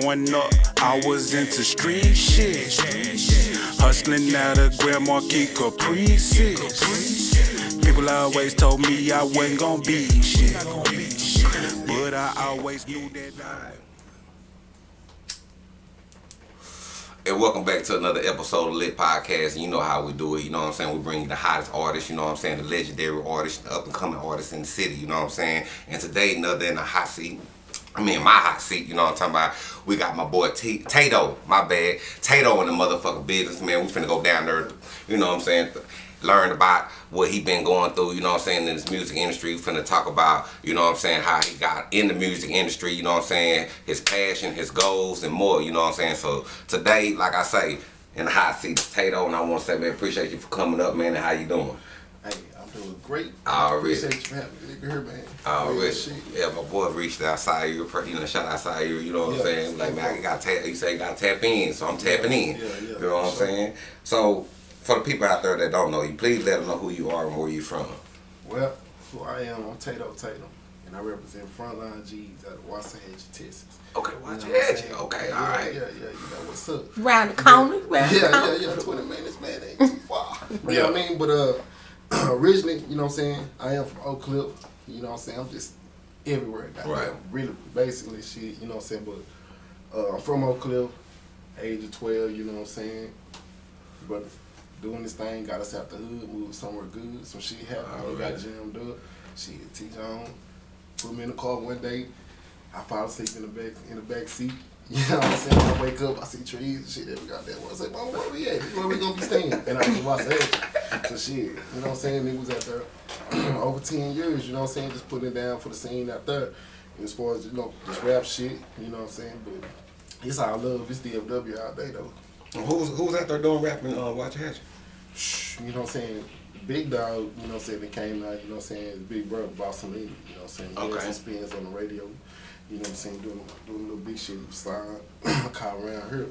Growing up, I was into street shit. Hustling out of Grand Marquis Caprices. People always told me I wasn't gonna be shit. But I always knew that I. And welcome back to another episode of Lit Podcast. You know how we do it. You know what I'm saying? We bring you the hottest artists, you know what I'm saying? The legendary artists, the up and coming artists in the city, you know what I'm saying? And today, another in the hot seat. I mean, my hot seat, you know what I'm talking about? We got my boy T- Tato, my bad. Tato in the motherfucking business, man. We finna go down there, you know what I'm saying? Learn about what he been going through, you know what I'm saying, in this music industry. We finna talk about, you know what I'm saying, how he got in the music industry, you know what I'm saying, his passion, his goals, and more, you know what I'm saying? So today, like I say, in the hot seat, Tato, and I wanna say, man, appreciate you for coming up, man, and how you doing? Hey, I'm doing great. Already. Appreciate you for having me here, man. Already. Real shit. Yeah, my boy reached outside you, you know, shout outside you, you know what I'm Yeah. saying? Like, man, I got tap, you say you got to tap in, so I'm tapping in. yeah, yeah, you know what I'm sure. saying? So, for the people out there that don't know you, please let them know who you are and where you're from. Well, who I am, I'm Tato Tatum, and I represent Frontline G's out of Waxahachie, Texas. Okay, You watch know your what I'm head. saying? Okay, yeah, all right. Yeah, yeah, you know what's up. Round the corner, round the Yeah, corner. yeah, yeah, 20 minutes, man, ain't too far. You know what I mean? But uh, originally, you know what I'm saying, I am from Oak Cliff. You know what I'm saying? I'm just everywhere. goddamn. Right. Really, basically, shit, you know what I'm saying? But uh, I'm from Oak Cliff, age of 12, you know what I'm saying? But doing this thing got us out the hood, moved somewhere good. Some shit happened, we got jammed up. Shit, T. John put me in the car one day. I fall asleep in the back in the back seat. You know what I'm saying? When I wake up, I see trees and shit every goddamn one. I say, Mama, where we at? Where we gonna be staying? And I was watch that. So shit, you know what I'm saying? Niggas out there over 10 years, you know what I'm saying? Just putting it down for the scene out there. And as far as, you know, this rap shit, you know what I'm saying? But it's all love. It's DFW all day though. And Who's, who's out there doing rapping, uh, watch your? You know what I'm saying? Big dog, you know what I'm saying, that came out, you know what I'm saying, big brother, Boss and you know what I'm saying? He Okay. had spins on the radio, you know what I'm saying, doing doing a little big shit, slide, call around here,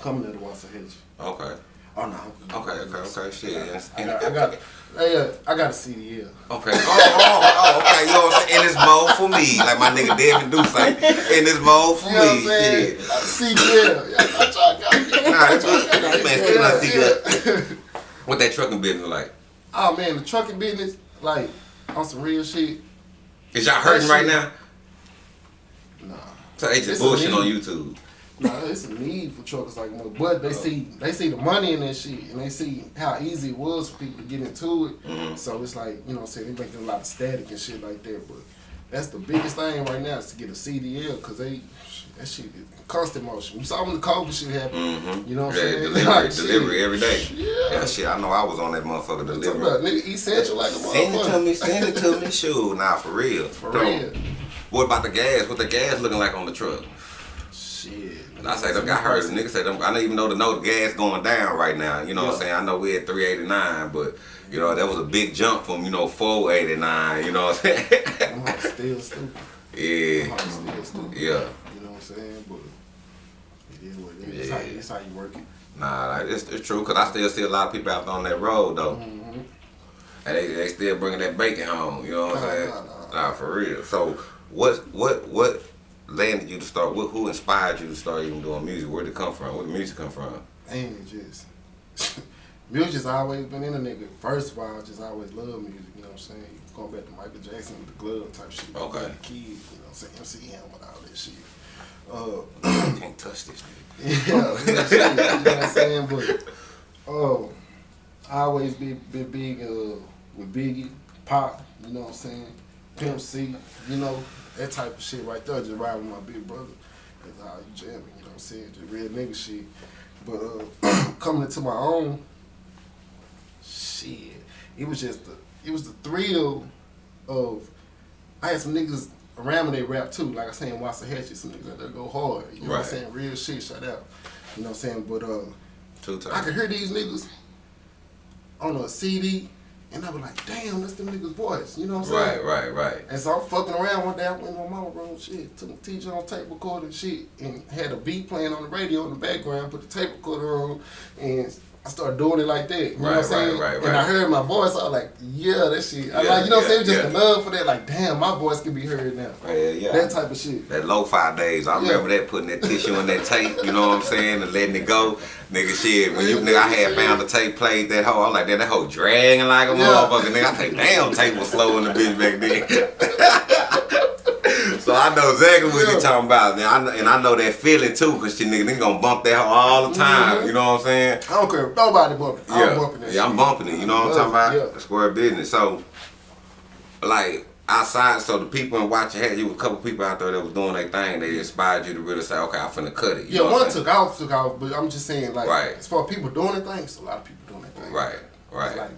coming to the Waxahachie. Okay. Oh no. Okay, okay, okay, shit. And- I got, I got, uh, I got a CDL. Okay. Oh, oh, oh, okay. You know what I'm saying? In this mode for me, like my nigga Devin do say. In this mode for You know what I'm me, saying? shit. I got a CDL. Yeah, I try to get Nah, what- nah, you man, still not see yeah. What that trucking business like? Oh man, the trucking business, like, on some real shit, Is y'all hurting right now? So they just bullshit on. YouTube. Nah, it's a need for truckers like more, but they see they see the money in that shit, and they see how easy it was for people to get into it. Mhm. So it's like you know, what I'm saying they making a lot of static and shit like that. But that's the biggest thing right now is to get a CDL because they that shit is constant motion. You saw when the COVID shit happened. Mm-hmm. You know what I'm yeah, saying? Delivery, Like, shit. delivery every day. Yeah. Yeah, shit. I know I was on that motherfucker delivery. about nigga essential like a Send it to me, send it to me. Shoot, nah, for real. For So, real. What about the gas? What the gas looking like on the truck? Shit. I say them. I heard Nigga say them. I don't even know the know the gas going down right now. You know what I'm saying? I know we at 389, but you know that was a big jump from you know 489. You know what I'm saying? Hoes still stupid. Yeah, still stupid. yeah. You know what I'm saying? But it is what it is. It's how, Yeah. it's how you work it. Nah, like, it's, it's true because I still see a lot of people out there on that road though, Mm-hmm. and they, they still bringing that bacon home. You know what I'm Nah, saying? nah, nah. Nah, for real. So what what what landed you to start? What, who inspired you to start even doing music? Where did it come from? Where did the music come from? ain't just music's always been in a nigga. First of all, I just always love music, you know what I'm saying? Going back to Michael Jackson with the glove type shit. Okay. Being a Kid, you know what I'm saying? MC Hammer and all that shit. Uh, Can't touch this nigga. yeah, shit, you know what I'm saying? But oh, I always be been big uh, with Biggie, Pop, you know what I'm saying? Pimp C, you know, that type of shit right there, just ride with my big brother. That's how you jamming, you know what I'm saying? Just real nigga shit. But uh, coming into my own, shit, it was just the, it was the thrill of, I had some niggas around me they rap too, like I say in Waxahachie, some niggas out there go hard, you know what I'm saying? Real shit, shout out. You know what I'm saying? But uh, Two I times. could hear these niggas on a CD, and I was like, damn, that's them niggas' voice. You know what I'm saying? Right, right, right. And so I'm fucking around one day. I went in my mama room, shit, took the teacher on tape recorder, and shit, and had a beat playing on the radio in the background. Put the tape recorder on, and I started doing it like that. You know what I'm saying? right, right, And I heard my voice, I was like, yeah, that shit. I Yeah, like, you know what I'm saying? Just yeah. the love for that, like, damn, my voice can be heard now. Yeah, yeah. That type of shit. That lo-fi days, I Yeah. remember that putting that tissue in that tape, you know what I'm saying, and letting it go. Nigga, shit, when you nigga, I had found the tape, played that hoe, I'm like, that, that hoe dragging like a Yeah. motherfucker, nigga. I think, damn, tape was slow in the bitch back then. so I know exactly what Yeah. you talking about, man. I know, and I know that feeling too, cause shit, nigga, nigga gonna bump that all the time, Mhm. you know what I'm saying? I don't care if nobody bumping. Yeah, I'm bumping that yeah, I'm bumping it. You know what I'm talking about? yeah. Square business. So, like outside, so the people in watching had you was a couple people out there that was doing their thing. They inspired you to really say, okay, I'm finna cut it. You Yeah, one took off, took off, but I'm just saying, like, Right. as far as people doing their thing, it's a lot of people doing their thing. Right, right. Like,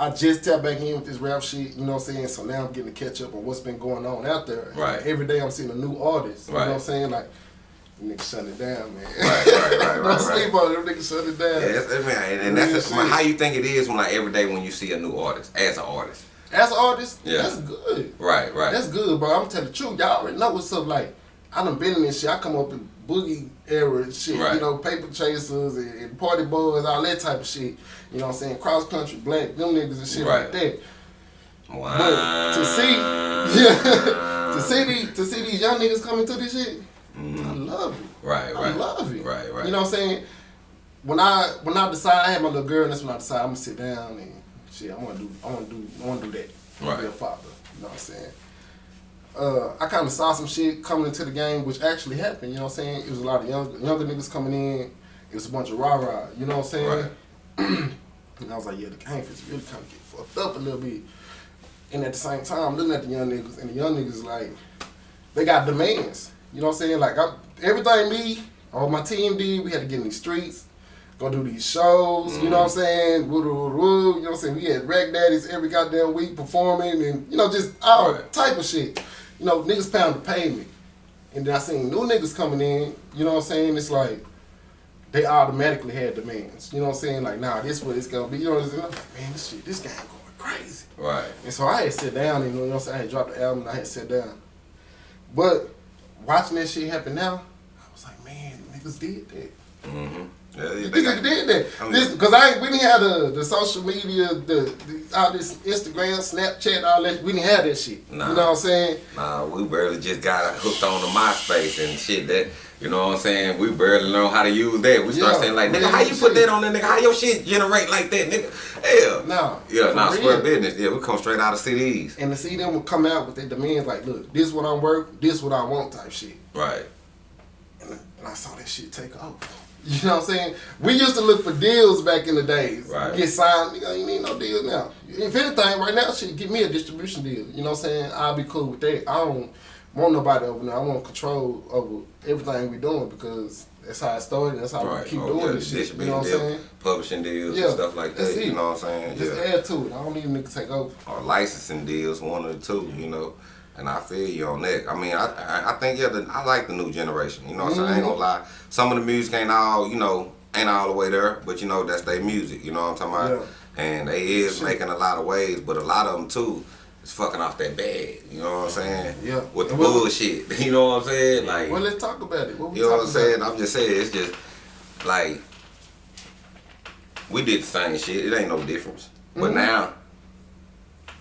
I just tapped back in with this rap shit, you know what I'm saying? So now I'm getting to catch up on what's been going on out there. And Right. every day I'm seeing a new artist. You Right. know what I'm saying? Like, niggas shut it down, man. Right, right, right, Don't right, sleep on it, them niggas shut it down. Yeah, that's, I mean, and, that's shit. how you think it is when like every day when you see a new artist as an artist. As an artist, Yeah. that's good. Right, right. That's good, bro. I'm telling the truth. Y'all already know what's up. Like, I done been in this shit. I come up in boogie era and shit. Right. You know, paper chasers and, and party boys, all that type of shit. You know what I'm saying? Cross country, black, them niggas and shit Right. like that. wow. But to see, yeah, to see these, to see these young niggas coming to this shit, mm-hmm. I love it. Right, I right. love it. Right, right. You know what I'm saying? When I when I decide I had my little girl, and that's when I decide I'm gonna sit down and shit. I want to do. I want to do. I want to do that. I wanna Be a father. You know what I'm saying? Uh, I kind of saw some shit coming into the game, which actually happened. You know what I'm saying? It was a lot of young, younger niggas coming in. It was a bunch of rah rah. You know what I'm saying? Right. And I was like, yeah, the game is really kind of get fucked up a little bit. And at the same time, looking at the young niggas, and the young niggas like, they got demands. You know what I'm saying? Like I, everything me, all my team did, we had to get in these streets, go do these shows. You know what I'm saying? Woo, woo, woo, you know what I'm saying? We had Rag Daddy's every goddamn week performing, and you know just all type of shit. You know, niggas pound the pavement, and then I seen new niggas coming in. You know what I'm saying? It's like they automatically had demands. You know what I'm saying? Like, nah, this what it's gonna be. You know what I'm saying? Like, man, this shit, this guy going crazy. Right. And so I had sit down and you know what I'm saying? I had dropped the album and I had sit down. But watching that shit happen now, I was like, man, niggas did that. Mm-hmm. Yeah, yeah, they Niggas did that. I This because I we didn't have the, the social media, the, the all this Instagram, Snapchat, all that. We didn't have that shit. Nah. You know what I'm saying? Nah, we barely just got hooked on the MySpace and shit that, you know what I'm saying? We barely know how to use that. We start Yeah, saying like, nigga, how you put that on there, nigga? How your shit generate like that, nigga? Hell. Nah. Yeah, nah, square business. Yeah, we come straight out of CDs. And to see them would come out with their demands like, look, this what I'm worth, this what I want type shit. Right. And, and I saw that shit take off. You know what I'm saying? We used to look for deals back in the days. Right. Get signed. Nigga, you need no deal now. If anything, right now, shit, give me a distribution deal. You know what I'm saying? I'll be cool with that. I don't want nobody over there. I want control over everything we doing because that's how it started. That's how Right. we keep Oh, doing yeah, this shit. You know what I'm saying? Publishing deals Yeah, and stuff like that. it. You know what I'm saying? Just yeah. add to it. I don't need a nigga to take over. or licensing deals, one or two, you know. And I feel you on that. I mean, I I, think yeah, the, I like the new generation. You know what I'm saying? I ain't gonna lie. Some of the music ain't all, you know, ain't all the way there, but you know that's their music. You know what I'm talking about? Yeah. And they is Shit. making a lot of waves, but a lot of them too is fucking off that bag. You know what I'm saying? Yeah. With the Well- bullshit. You know what I'm saying? Like, Well, let's talk about it. What you know what I'm saying? about? I'm just saying it's just like we did the same shit. It ain't no difference. But Mhm. now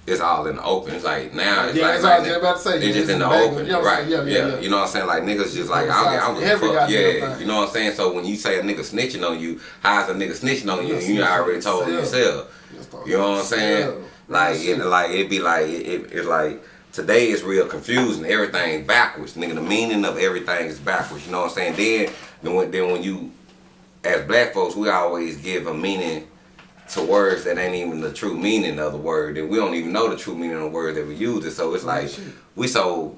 it's all in the open. It's like now it's Yeah, like, I like was about to say. It's just in the open, You know right? Yeah, Yeah, yeah. You know what I'm saying? Like niggas just like I don't, I don't give a fuck. Yeah, you know what I'm saying? So when you say a nigga snitching on you, how's a nigga snitching on you? You snitching already told yourself. yourself. Let's talk You know what I'm saying? Like it, like it be like it, it, it's like today is real confusing. Everything backwards, nigga. The meaning of everything is backwards. You know what I'm saying? Then then when, then when you as black folks, we always give a meaning to words that ain't even the true meaning of the word, and we don't even know the true meaning of the word that we use it. So it's like we so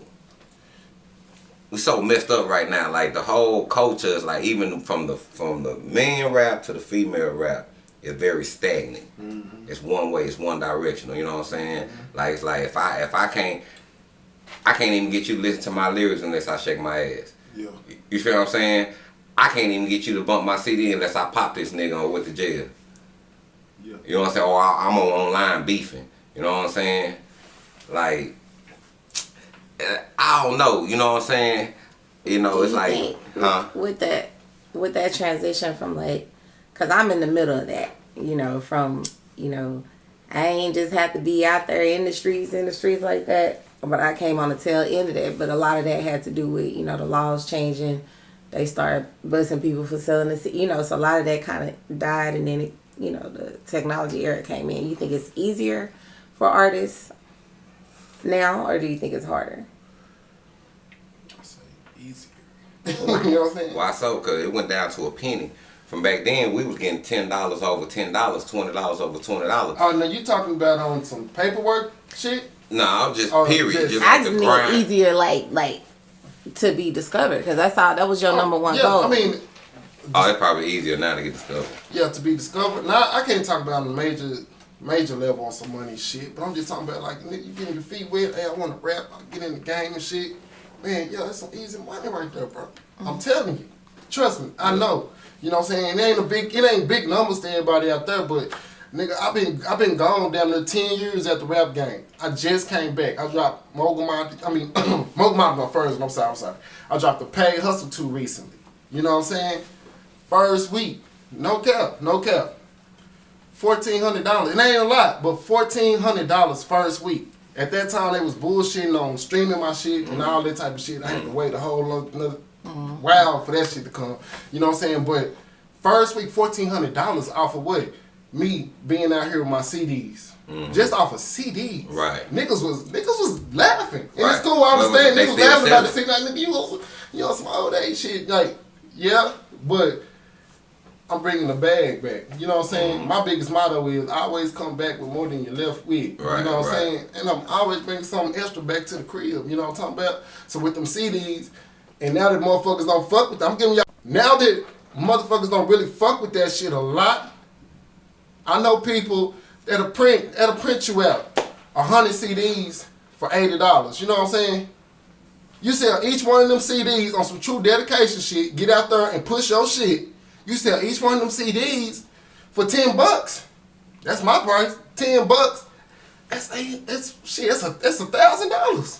we so messed up right now. Like the whole culture is like even from the from the man rap to the female rap is very stagnant. Mm-hmm. It's one way. It's one directional. You know what I'm saying? Mm-hmm. Like it's like if I if I can't I can't even get you to listen to my lyrics unless I shake my ass. Yeah. You feel what I'm saying? I can't even get you to bump my CD unless I pop this nigga went to jail. Yeah. You know what I'm saying? Or I- I'm on online beefing. You know what I'm saying? Like, eh, I don't know. You know what I'm saying? You know, Do it's you like, think huh? with that with that transition from like because i'm in the middle of that You know, from you know, I ain't just have to be out there in the streets, in the streets like that. But I came on the tail end of that. But a lot of that had to do with you know the laws changing. They started busting people for selling the, you know. So a lot of that kind of died, and then it, you know the technology era came in. You think it's easier for artists now, or do you think it's harder? I say easier. you know what I'm saying? Why so? Cause it went down to a penny. From back then, we was getting ten dollars over ten dollars, twenty dollars over twenty dollars. Oh, now you talking about on some paperwork shit? No, I'm just Oh, period. just- Just I like just the need easier, like like to be discovered because I saw that was your oh, number one yeah, goal. I mean, Oh, it's probably easier now to get discovered. yeah, to be discovered. Now I can't talk about a major major level on some money shit, but I'm just talking about like nigga, you getting your feet wet. Hey, I want to rap. I get in the game and shit. Man, yeah, that's some easy money right there, bro. I'm telling you. Trust me, I know. You know what I'm saying? It ain't a big, it ain't big numbers to everybody out there, but nigga, I've been, I've been gone down to ten years at the rap game. I just came back. I dropped Mogul Mind. I mean, Mogul Mind my first. I'm sorry, I'm sorry. I dropped the Paid Hustle two recently. You know what I'm saying? First week, no cap, no cap. Fourteen hundred dollars. It ain't a lot, but fourteen hundred dollars first week. At that time, they was bullshitting on streaming my shit and all that type of shit. I had to wait a whole lo- another mm-hmm. while for that shit to come. You know what I'm saying? But first week, fourteen hundred dollars off of what? Me being out here with my CDs. Mm-hmm. Just off of CDs. Right. Niggas was niggas was laughing. And Right. it's cool, I But understand. they Niggas still laughing about the selling. CD. Like, nigga, you on, you on some old age shit. Like, yeah, but I'm bringing the bag back. You know what I'm saying? Mm-hmm. My biggest motto is always come back with more than you left with. Right, you know what right. I'm saying? And I'm always bringing something extra back to the crib. You know what I'm talking about? So with them CDs, and now that motherfuckers don't fuck with them, I'm giving y'all. Now that motherfuckers don't really fuck with that shit a lot, I know people that'll print that'll print you out a hundred CDs for eighty dollars. You know what I'm saying? You sell each one of them CDs on some true dedication shit. Get out there and push your shit. You sell each one of them CDs for ten bucks. That's my price. Ten bucks. That's eight. That's shit. That's a that's a thousand dollars.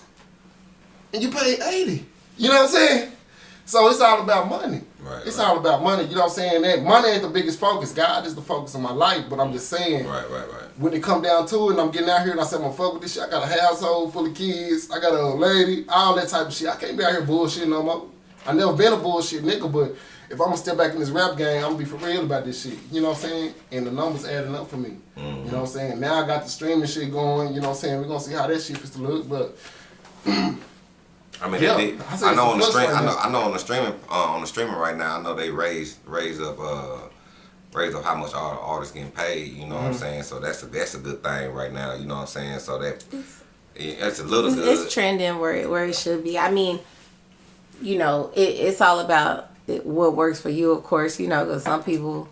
And you pay eighty. You know what I'm saying? So it's all about money. Right, It's right. all about money. You know what I'm saying? That money ain't the biggest focus. God is the focus of my life. But I'm just saying Right, right, right. when it come down to it, and I'm getting out here and I said, I'm gonna fuck with this shit. I got a household full of kids. I got a lady, all that type of shit. I can't be out here bullshitting no more. I never been a bullshit nigga, but if I'm gonna step back in this rap game, I'm gonna be for real about this shit. You know what I'm saying? And the numbers adding up for me. You know what I'm saying? Now I got the streaming shit going. You know what I'm saying? We're gonna see how that shit fits to look, but I mean, Yeah, they, I I know on the plus stream, I know. I know on the streaming, uh, on the streaming right now, I know they raise raise up, uh, raised up how much all the artists getting paid. You know Mm-hmm. what I'm saying? So that's a that's a good thing right now. You know what I'm saying? So that it's a little it's, good. it's trending where it, where it should be. I mean, you know, it, it's all about it, what works for you, of course. You know, because some people,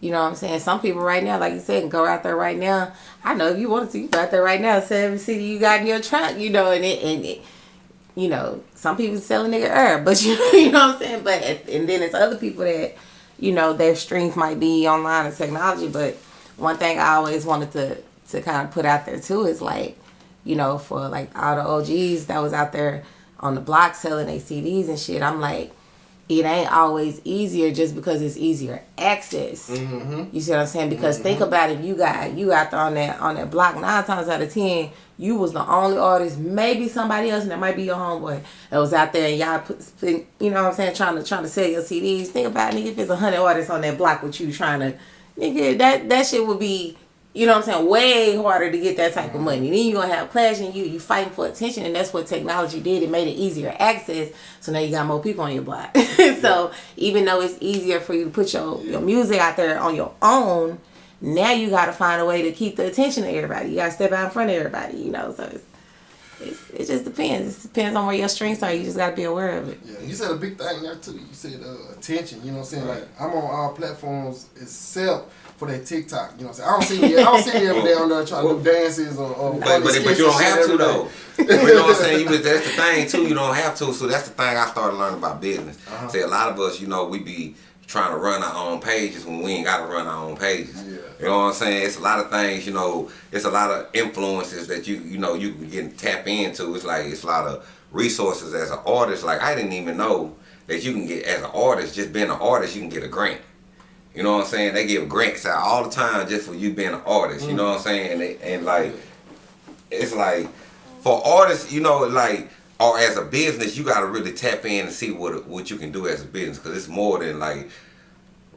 you know, what I'm saying some people right now, like you said, go out there right now. I know if you wanted to, you go out there right now, sell every CD you got in your trunk. You know, and it and it, you know, some people sell a nigga herb, but you you know what I'm saying. But and then it's other people that, you know, their strength might be online and technology. But one thing I always wanted to to kind of put out there too is like, you know, for like all the OGs that was out there on the block selling their CDs and shit. I'm like, it ain't always easier just because it's easier access. Mm-hmm. You see what I'm saying? Because think mm-hmm. about it, you got you out there on that on that block nine times out of ten, you was the only artist, maybe somebody else, and that might be your homeboy that was out there and y'all put, you know what I'm saying, trying to trying to sell your CDs. Think about it, nigga, if it's a hundred artists on that block with you trying to, nigga, that that shit would be. You know what I'm saying? Way harder to get that type of money. Then you're gonna have clash and you you fighting for attention and that's what technology did. It made it easier access. So now you got more people on your block. so even though it's easier for you to put your, your music out there on your own, now you gotta find a way to keep the attention of everybody. You gotta step out in front of everybody, you know. So it's, it's it just depends. It depends on where your strengths are. You just gotta be aware of it. Yeah, you said a big thing there too. You said uh, attention. You know what I'm saying? Like I'm on all platforms except for that TikTok. You know what I'm saying? I don't see. I don't see me every day on there trying to do dances or. or But, but, but you don't have to though. you know what I'm saying? You, that's the thing too. You don't have to. So that's the thing I started learning about business. Uh-huh. Say a lot of us, you know, we be trying to run our own pages when we ain't got to run our own pages. Yeah. You know what I'm saying? It's a lot of things. You know, it's a lot of influences that you you know you can get tap into. It's like it's a lot of resources as an artist. Like I didn't even know that you can get as an artist, just being an artist, you can get a grant. You know what I'm saying? They give grants out all the time just for you being an artist. You know what I'm saying? And, they, and like, it's like for artists, you know, like or as a business, you gotta really tap in and see what what you can do as a business because it's more than like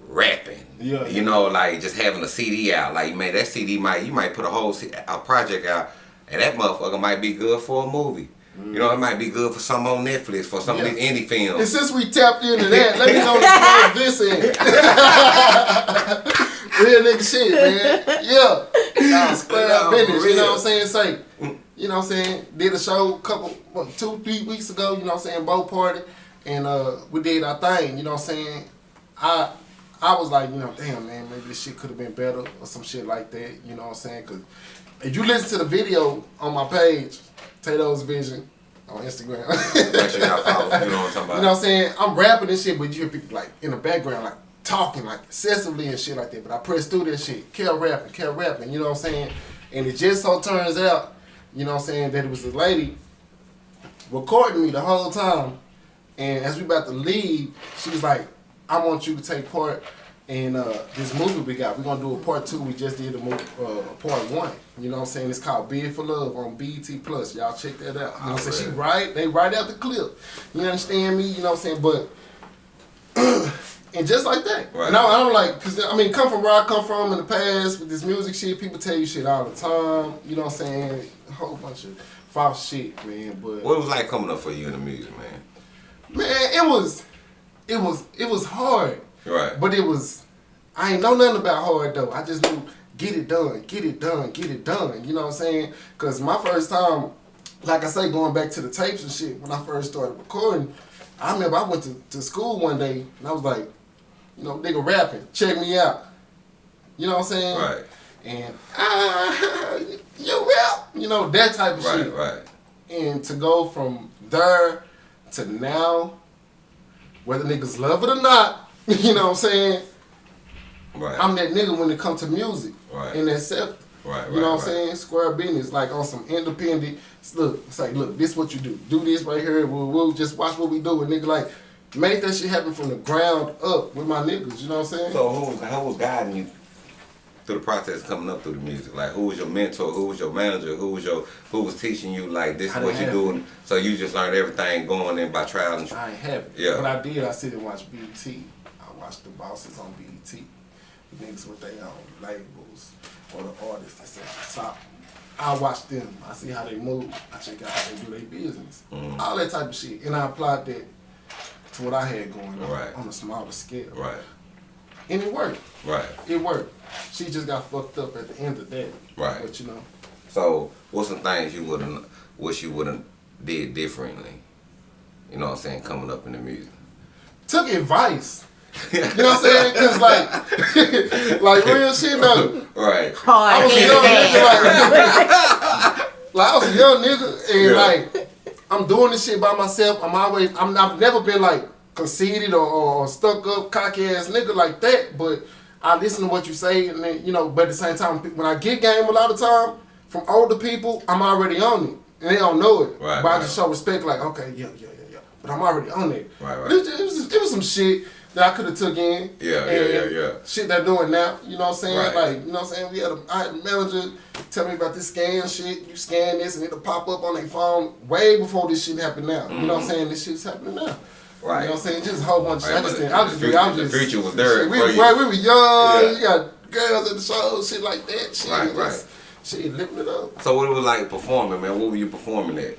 rapping. Yeah. You know, like just having a CD out. Like man, that CD might you might put a whole a project out, and that motherfucker might be good for a movie. You know, it might be good for some on Netflix for some Yeah. of these indie films. And films. since we tapped into that, let me know the this end. Real nigga shit, man. Yeah. Nah, square No, up business, you know what I'm saying? Say, you know what I'm saying? Did a show a couple, what, two, three weeks ago, you know what I'm saying? Boat party. And uh, we did our thing, you know what I'm saying? I I was like, you know, damn, man, maybe this shit could have been better or some shit like that, you know what I'm saying? Because if you listen to the video on my page, Tato's Vision on Instagram. Make sure y'all follow. You know what I'm talking about? You know what I'm saying? I'm rapping and shit, but you hear people like in the background like talking like excessively and shit like that. But I press through that shit, kept rapping, kept rapping, you know what I'm saying? And it just so turns out, you know what I'm saying, that it was a lady recording me the whole time. And as we about to leave, she was like, I want you to take part in uh, this movie we got. We're gonna do a part two. We just did a movie, uh, part one. You know what I'm saying? It's called Bid for Love on BET Plus. Y'all check that out. You know what I'm saying? She right, they right out the clip. You understand me? You know what I'm saying? But and just like that. Right. And I, don't like, cause I mean, come from where I come from in the past with this music shit. People tell you shit all the time. You know what I'm saying? A whole bunch of false shit, man. But What was like coming up for you in the music, man? man, it was, it was, it was hard. Right. But it was, I ain't know nothing about hard though. I just knew get it done, get it done, get it done. You know what I'm saying? Cause my first time, like I say, going back to the tapes and shit, when I first started recording, I remember I went to, to school one day and I was like, you know, nigga rapping, check me out. You know what I'm saying? Right. And ah, you rap, you know that type of Right. shit. Right. And to go from there to now, whether niggas love it or not, you know what I'm saying? Right. I'm that nigga when it comes to music Right. and accept. Right, You know right, what I'm right. saying? Square business, like on some independent. Look, it's like, look, this what you do. Do this right here. We'll, we'll just watch what we do. And nigga, like, make that shit happen from the ground up with my niggas. You know what I'm saying? So who was who was guiding you through the process coming up through the music? Like who was your mentor? Who was your manager? Who was your who was teaching you like this is what you doing? So you just learned everything going in by trial and I ain't have it. Yeah. What I did, I sit and watch BET. I watched the bosses on BET. The niggas with their own labels or the artists that's at the top. I watch them. I see how they move. I check out how they do their business. Mhm. All that type of shit. And I applied that to what I had going on Right. on a smaller scale. Right. And it worked. Right. It worked. She just got fucked up at the end of that. Right. But you know, So what's some things you wouldn't wish you wouldn't did differently? You know what I'm saying? Coming up in the music. took advice. You know what I'm saying? Cause like, like real shit though. Right. I Hard was a young nigga, like, like I was a young nigga, and Yeah. like I'm doing this shit by myself. I'm always, I'm, I've never been like conceited or, or stuck up, cocky ass nigga like that. But I listen to what you say, and then you know. But at the same time, when I get game a lot of time from older people, I'm already on it, and they don't know it. Right, but I just show respect, like, okay, yeah, yeah, yeah, yeah. But I'm already on it. Right, right. It was, it was, it was some shit that I could have took in. Yeah, yeah, and yeah, yeah. Shit they're doing now. You know what I'm saying? Right. Like, you know what I'm saying? We had a, I had a manager tell me about this scan shit. You scan this and it'll pop up on their phone way before this shit happened now. You know what I'm saying? This shit's happening now. Mm-hmm. Right. You know what I'm saying? Just a whole bunch of Right, shit. I just but think, I was the just, future- I was the just, future was there shit, we, for you. right, we were young. Yeah. You got girls at the show, shit like that. Shit, Right, just, Shit, lifting it up. So what it was like performing, man? What were you performing at?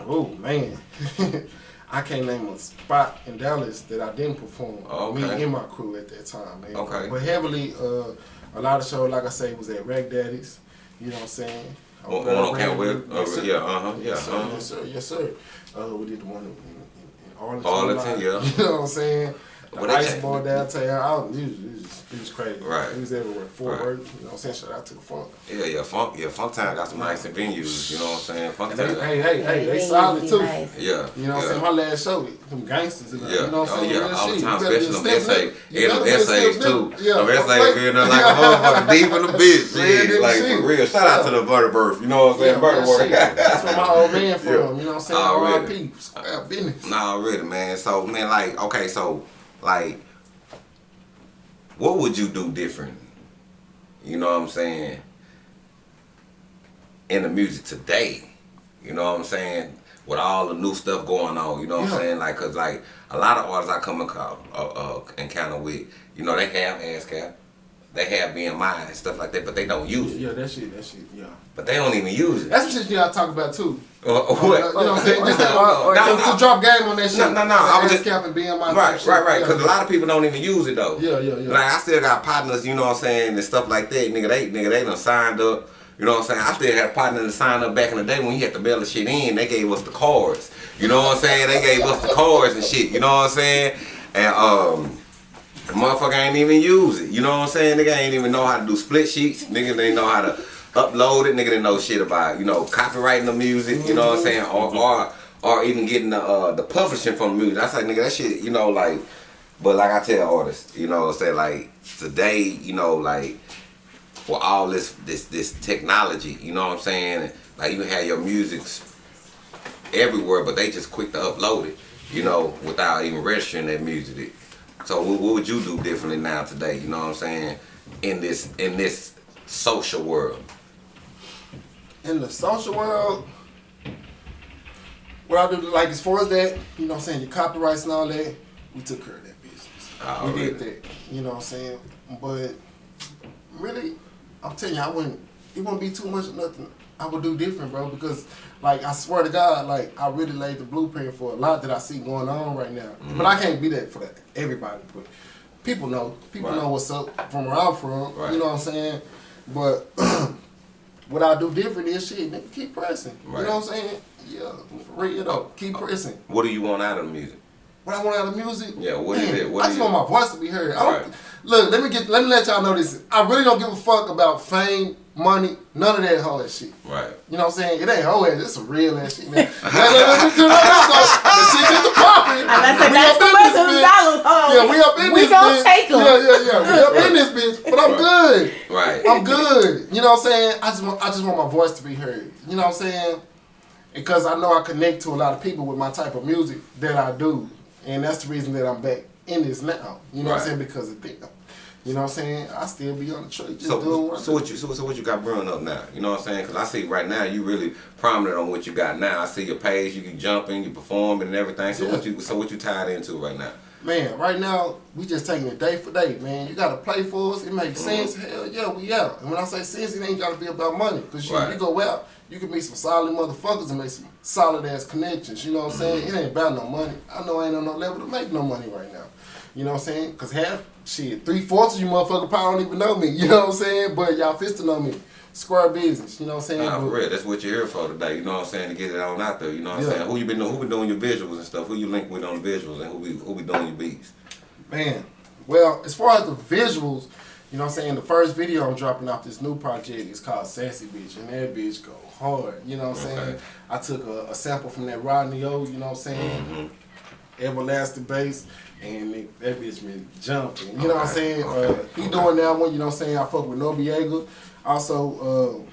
Oh man, I can't name a spot in Dallas that I didn't perform. Oh, Me and my crew at that time, man. Okay. But heavily, uh, a lot of shows, like I say, was at Rag Daddy's. You know what I'm saying? On- Over on on Camp Will? Yes, Uh, yeah, uh-huh, Yes, yeah, sir. uh-huh. Yes, sir. Yes, sir. Uh, we did the one in, in, in Arlington. Arlington, yeah. You know what I'm saying? The Well, they ice ball downtown. I was, it, was, it, was, it was crazy. Right. It was everywhere. Fort Right. Worth. You know what I'm saying? Shout out to the funk. Yeah, yeah, funk, yeah, funk time got some nice venues. You know what I'm saying? Funk And they, time. hey, hey, hey, they They solid too. nice. Yeah. You know what I'm yeah. saying? My last show, them gangsters and that. Yeah, You know what I'm oh saying? yeah, Real all the shit. time, especially them be essays, step nigga. You yeah, them better essays too. Yeah, them I'm essays like- being there like a motherfucker deep in the bitch, Yeah, shit, like for real. Shout out to the Butterburst, you know what I'm saying? Yeah, Butterworth. that shit. That's where my old man from. Yeah. You know what I'm saying? R.I.P. Square business. Nah, really, man. So, man, like, okay, so, like, what would you do different? You know what I'm saying? In the music today, you know what I'm saying? With all the new stuff going on, you know what Yeah. I'm saying? Like, cause like a lot of artists I come co- uh, uh, encounter with, you know, they have ASCAP, they have BMI and stuff like that, but they don't use it. Yeah, that shit, that shit, yeah. But they don't even use it. That's some shit you gotta talk about too. Uh, You know what I'm saying? Just that, Or- or to, No, no. to drop game on that shit. No, no, no, I was just- cap and BMI type Right, right, right. Yeah. Because a lot of people don't even use it though. Yeah, yeah, yeah. Like I still got partners, you know what I'm saying, and stuff like that. Nigga, they nigga they done signed up. You know what I'm saying? I still had a partner that signed up back in the day when he had to mail the shit in. They gave us the cards. You know what I'm saying? They gave us the cards and shit. You know what I'm saying? And um. The motherfucker ain't even use it. You know what I'm saying? Nigga ain't even know how to do split sheets. Nigga they know how to upload it. Nigga didn't know shit about, you know, copyrighting the music, you know what I'm saying? Or or or even getting the uh, the publishing from the music. That's like nigga that shit, you know, like but like I tell artists, you know, I say like today, you know, like with all this this this technology, you know what I'm saying? Like you have your musics everywhere, but they just quick to upload it, you know, without even registering that music. So what, what would you do differently now today? You know what I'm saying? In this in this social world. In the social world, what I do, like as far as that, you know what I'm saying, your copyrights and all that, we took care of that business. Oh, we did that, you know what I'm saying? But really, I'm telling you, I wouldn't, it wouldn't be too much of nothing I would do different, bro, because like I swear to God, like I really laid the blueprint for a lot that I see going on right now. Mm-hmm. But I can't be that for that, everybody, but people know. People Right. know what's up from where I'm from, Right. you know what I'm saying? But what I do different is shit, nigga, keep pressing. Right. You know what I'm saying? Yeah, for real though. Keep pressing. What do you want out of the music? What I want out of music? Yeah, what is it? What I just you- want my voice to be heard. I don't, Right. Look, let me get let me let y'all know this. I really don't give a fuck about fame, money, none of that whole ass shit. Right. You know what I'm saying? It ain't whole ass, it's some real ass shit, man. let, me. The shit is the property. I said We that's the in bitch. dollars. Yeah, we up in we this gonna bitch. take 'em. Yeah, yeah, yeah. We up in this bitch, but I'm good. Right. I'm good. You know what I'm saying? I just want I just want my voice to be heard. You know what I'm saying? Because I know I connect to a lot of people with my type of music that I do. And that's the reason that I'm back in this now. You know what I'm saying? Because of them. You know what I'm saying? I still be on the track just doing So, what I so what you so, so what you got brewing up now? You know what I'm saying? Because I see right now you really prominent on what you got now. I see your page, you can jump in, you performing and everything. So Yeah. what you so what you tied into right now? Man, right now, we just taking it day for day, man. You gotta play for us. It makes Mm-hmm. sense. Hell yeah, we out. And when I say sense, it ain't gotta be about money. Cause you, Right. you go out, you can meet some solid motherfuckers and make some solid ass connections. You know what I'm saying? Mm-hmm. It ain't about no money. I know I ain't on no level to make no money right now. You know what I'm saying? Cause half shit, three fourths of you motherfucker probably don't even know me. You know what I'm saying? But y'all fist to know me. Square business. You know what I'm saying? Nah, for real, that's what you're here for today. You know what I'm saying? To get it on out there. You know what I'm saying? Who you been doing? Who been doing your visuals and stuff? Who you link with on the visuals and who be who be doing your beats? Man, well, as far as the visuals, you know what I'm saying? The first video I'm dropping off this new project is called Sassy Bitch, and that bitch go hard. You know what I'm saying? Okay. I took a, a sample from that Rodney O, you know what I'm saying? Mm-hmm. Everlasting bass, and it, that bitch been jumping. You know what I'm saying? okay, Uh, he doing that one, you know what I'm saying? I fuck with Nobiega. Also,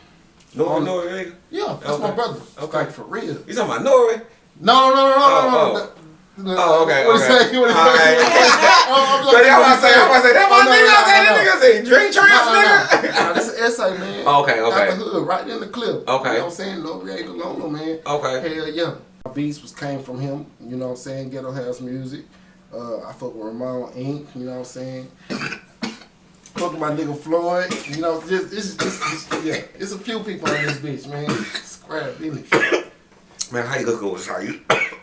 uh, Um, Norway? yeah, that's my brother. Okay. Like, for real. You talking about Norway? No, no, no, no, no, Oh, no, oh. no. no. Oh, okay, What okay. say? What? All right. Oh, I'm So y'all want to say, saying. I want to say, that Oh, my no, nigga, no, no, that no. nigga say, drink trance, Nah, nah, nigga. nah. Nah, this is essay, man. Okay, okay. Out the hood, right in the clip. Okay. You know what I'm saying? No Riego Lono, man. Okay. Hell yeah. Beats was came from him, you know what I'm saying? Ghetto House Music. Uh, I fuck with Ramon Inc., you know what I'm saying? fuck with my nigga Floyd, you know, just, it's, it's, it's, yeah, it's a few people on this bitch, man. Scrap, really. Man, how you gonna go with Sayer?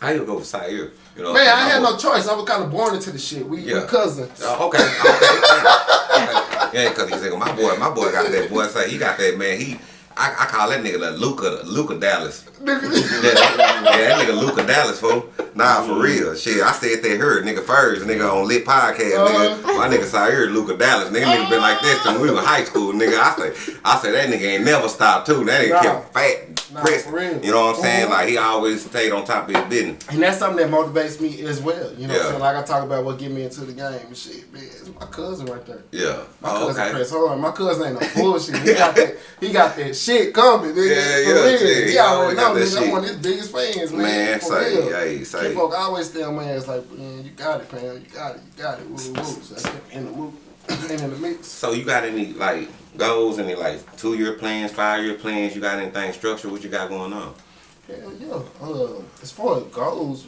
How you gonna go with Sayer? You know, Man, I had no choice. I was kind of born into the shit. We, Yeah. we cousins. Oh, okay, okay. okay. Yeah, cause he said, my boy, my boy got that boy say he got that man. He, I, I call that nigga the Luca, Luca Dallas. Yeah, that, nigga Luca Dallas, fool. Nah, for real. Shit, I said they heard nigga first, nigga on lit podcast, nigga. Uh-huh. My nigga Sayer Luca Dallas, nigga, nigga been like this since we was in high school, nigga. I say, I say that nigga ain't never stopped too. That nigga Nah. kept fat, Nah, real. You know what I'm saying? Mhm. Like he always stayed on top of his business. And that's something that motivates me as well. You know what I'm saying? Like I talk about what get me into the game and shit. Man, it's my cousin right there. Yeah. My Oh, cousin okay. press hard. My cousin ain't no bullshit. He got that. He got that shit coming. Nigga. Yeah, for yeah, real. He He already know. Nigga, I'm one of his biggest fans, man. Man, for say, real. hey, say. Folk always tell my ass like, man, you got it, fam. You got it. You got it. Woo, woo. So I kept in the move, and in the mix. So you got any like goals, any like two year plans, five year plans? You got anything structured? What you got going on? Hell yeah. Uh, as far as goals,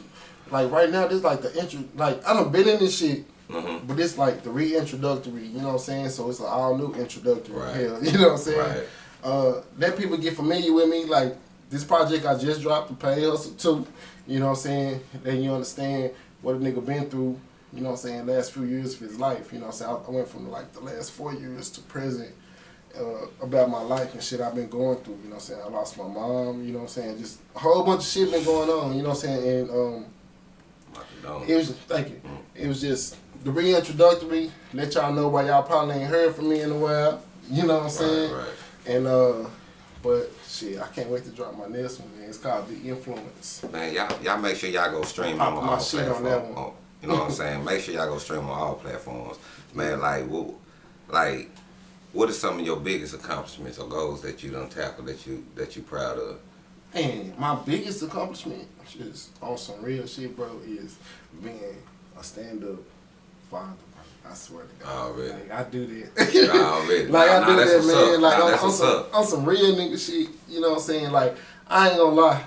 like right now, this like the intro. Like I done been in this shit, Mhm. but it's like the reintroductory. You know what I'm saying? So it's an all new introductory. Right. Hell, you know what I'm saying? Right. Uh, let people get familiar with me. Like this project I just dropped, the Pay Hustle Two. You know what I'm saying? Then you understand what a nigga been through. You know what I'm saying? Last few years of his life. You know what I'm saying? I, I went from like the last four years to present. Uh, about my life and shit I've been going through, you know what I'm saying? I lost my mom, you know what I'm saying? Just a whole bunch of shit been going on, you know what I'm saying? And um, it was thank you. It was just the reintroductory, let y'all know why y'all probably ain't heard from me in a while. You know what I'm saying? right. And uh but shit, I can't wait to drop my next one, man. It's called The Influence. Man, y'all y'all make sure y'all go stream on my all shit on that one. Oh, You know what I'm saying? Make sure y'all go stream on all platforms. Man, like what like what are some of your biggest accomplishments or goals that you done tackled that you that you proud of? And my biggest accomplishment, just on some real shit, bro, is being a stand up father. I swear to God. Already. Like, I do that. Already. like I nah, do that, man. up. Like Nah, on, on some up. on some real nigga shit. You know what I'm saying? Like I ain't gonna lie.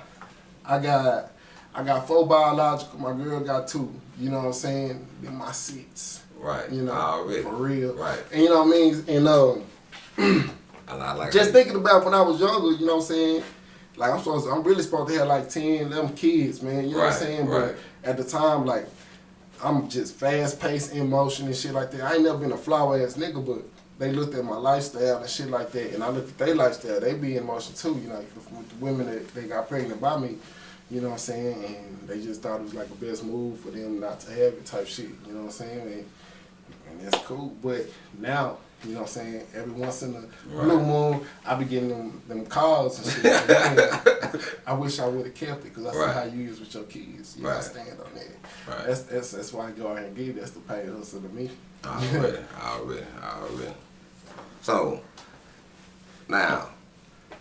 I got I got four biological. My girl got two. You know what I'm saying? Then my six. Right. You know, Already. for real. Right. And you know what I mean? And um, And I like just thinking about when I was younger, you know what I'm saying? Like I'm supposed to, I'm really supposed to have like 10 of them kids, man. You know what I'm saying? right. But at the time, like I'm just fast paced in motion and shit like that. I ain't never been a flower ass nigga, but they looked at my lifestyle and shit like that, and I looked at their lifestyle. They be in motion too, you know, with the women that they got pregnant by me. You know what I'm saying? And they just thought it was like the best move for them not to have it type shit. You know what I'm saying? And, and that's cool. But now, you know what I'm saying? Every once in a blue moon, I be getting them, them calls and shit. Like, man, I wish I would have kept it because I see Right. how you use with your kids. You Right. stand on that. Right. That's, that's that's why I go ahead and give. That's the pay hustle to me. Already, already, already. So now,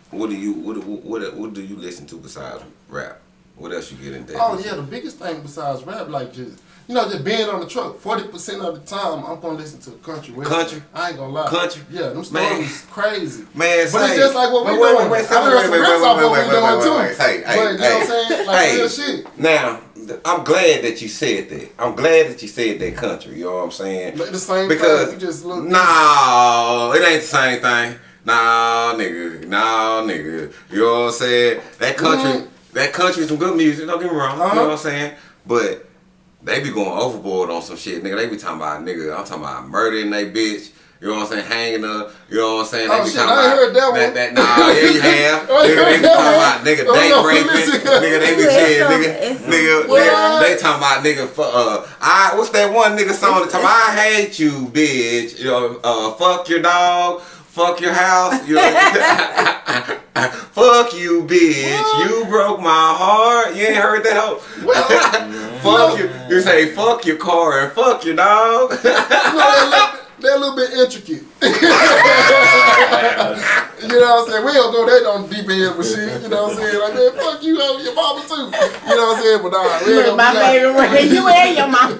what do you what what, what do you listen to besides rap? What else you get into? Oh yeah, the biggest thing besides rap, like just you know, just being on the truck. Forty percent of the time, I'm gonna listen to country. western. Country? I ain't gonna lie. Country? Yeah, them Man. stories crazy. Man, But it's just like what we doing. wait, wait, wait, wait, wait, wait, wait, wait, wait, wait. Hey, hey, you know what I'm saying? Like hey. real shit. Now, I'm glad that you said that. I'm glad that you said that country. You know what I'm saying? But the same because thing. You just look. no, it ain't the same thing. Nah, nigga, nah, nigga. You know what I'm saying? That country, Mhm. That country, some good music. Don't get me wrong. You Uh-huh. know what I'm saying? But they be going overboard on some shit, nigga. They be talking about nigga. I'm talking about murdering they bitch. You know what I'm saying? Hanging her. You know what I'm saying? They Oh, be shit, talking I about heard that one. that nah, yeah, you have. Oh, nigga, they be that talking about nigga Oh, no, raping. nigga, they be It's saying some- nigga, nigga, nigga, they talking about nigga. For, uh, I what's that one nigga song? that talking about, I hate you, bitch. You know, uh, fuck your dog. Fuck your house. You know, fuck you, bitch. You broke my heart. You ain't heard that hoe? fuck you. You say fuck your car and fuck your dog. You know, they're, they're little bit intricate. you know what I'm saying? We don't go that on deep end with shit. You know what I'm saying? Like, man, fuck you, uh, your mama too. You know what I'm saying? But nah, we Look, gonna my be like- favorite word. You and your mom.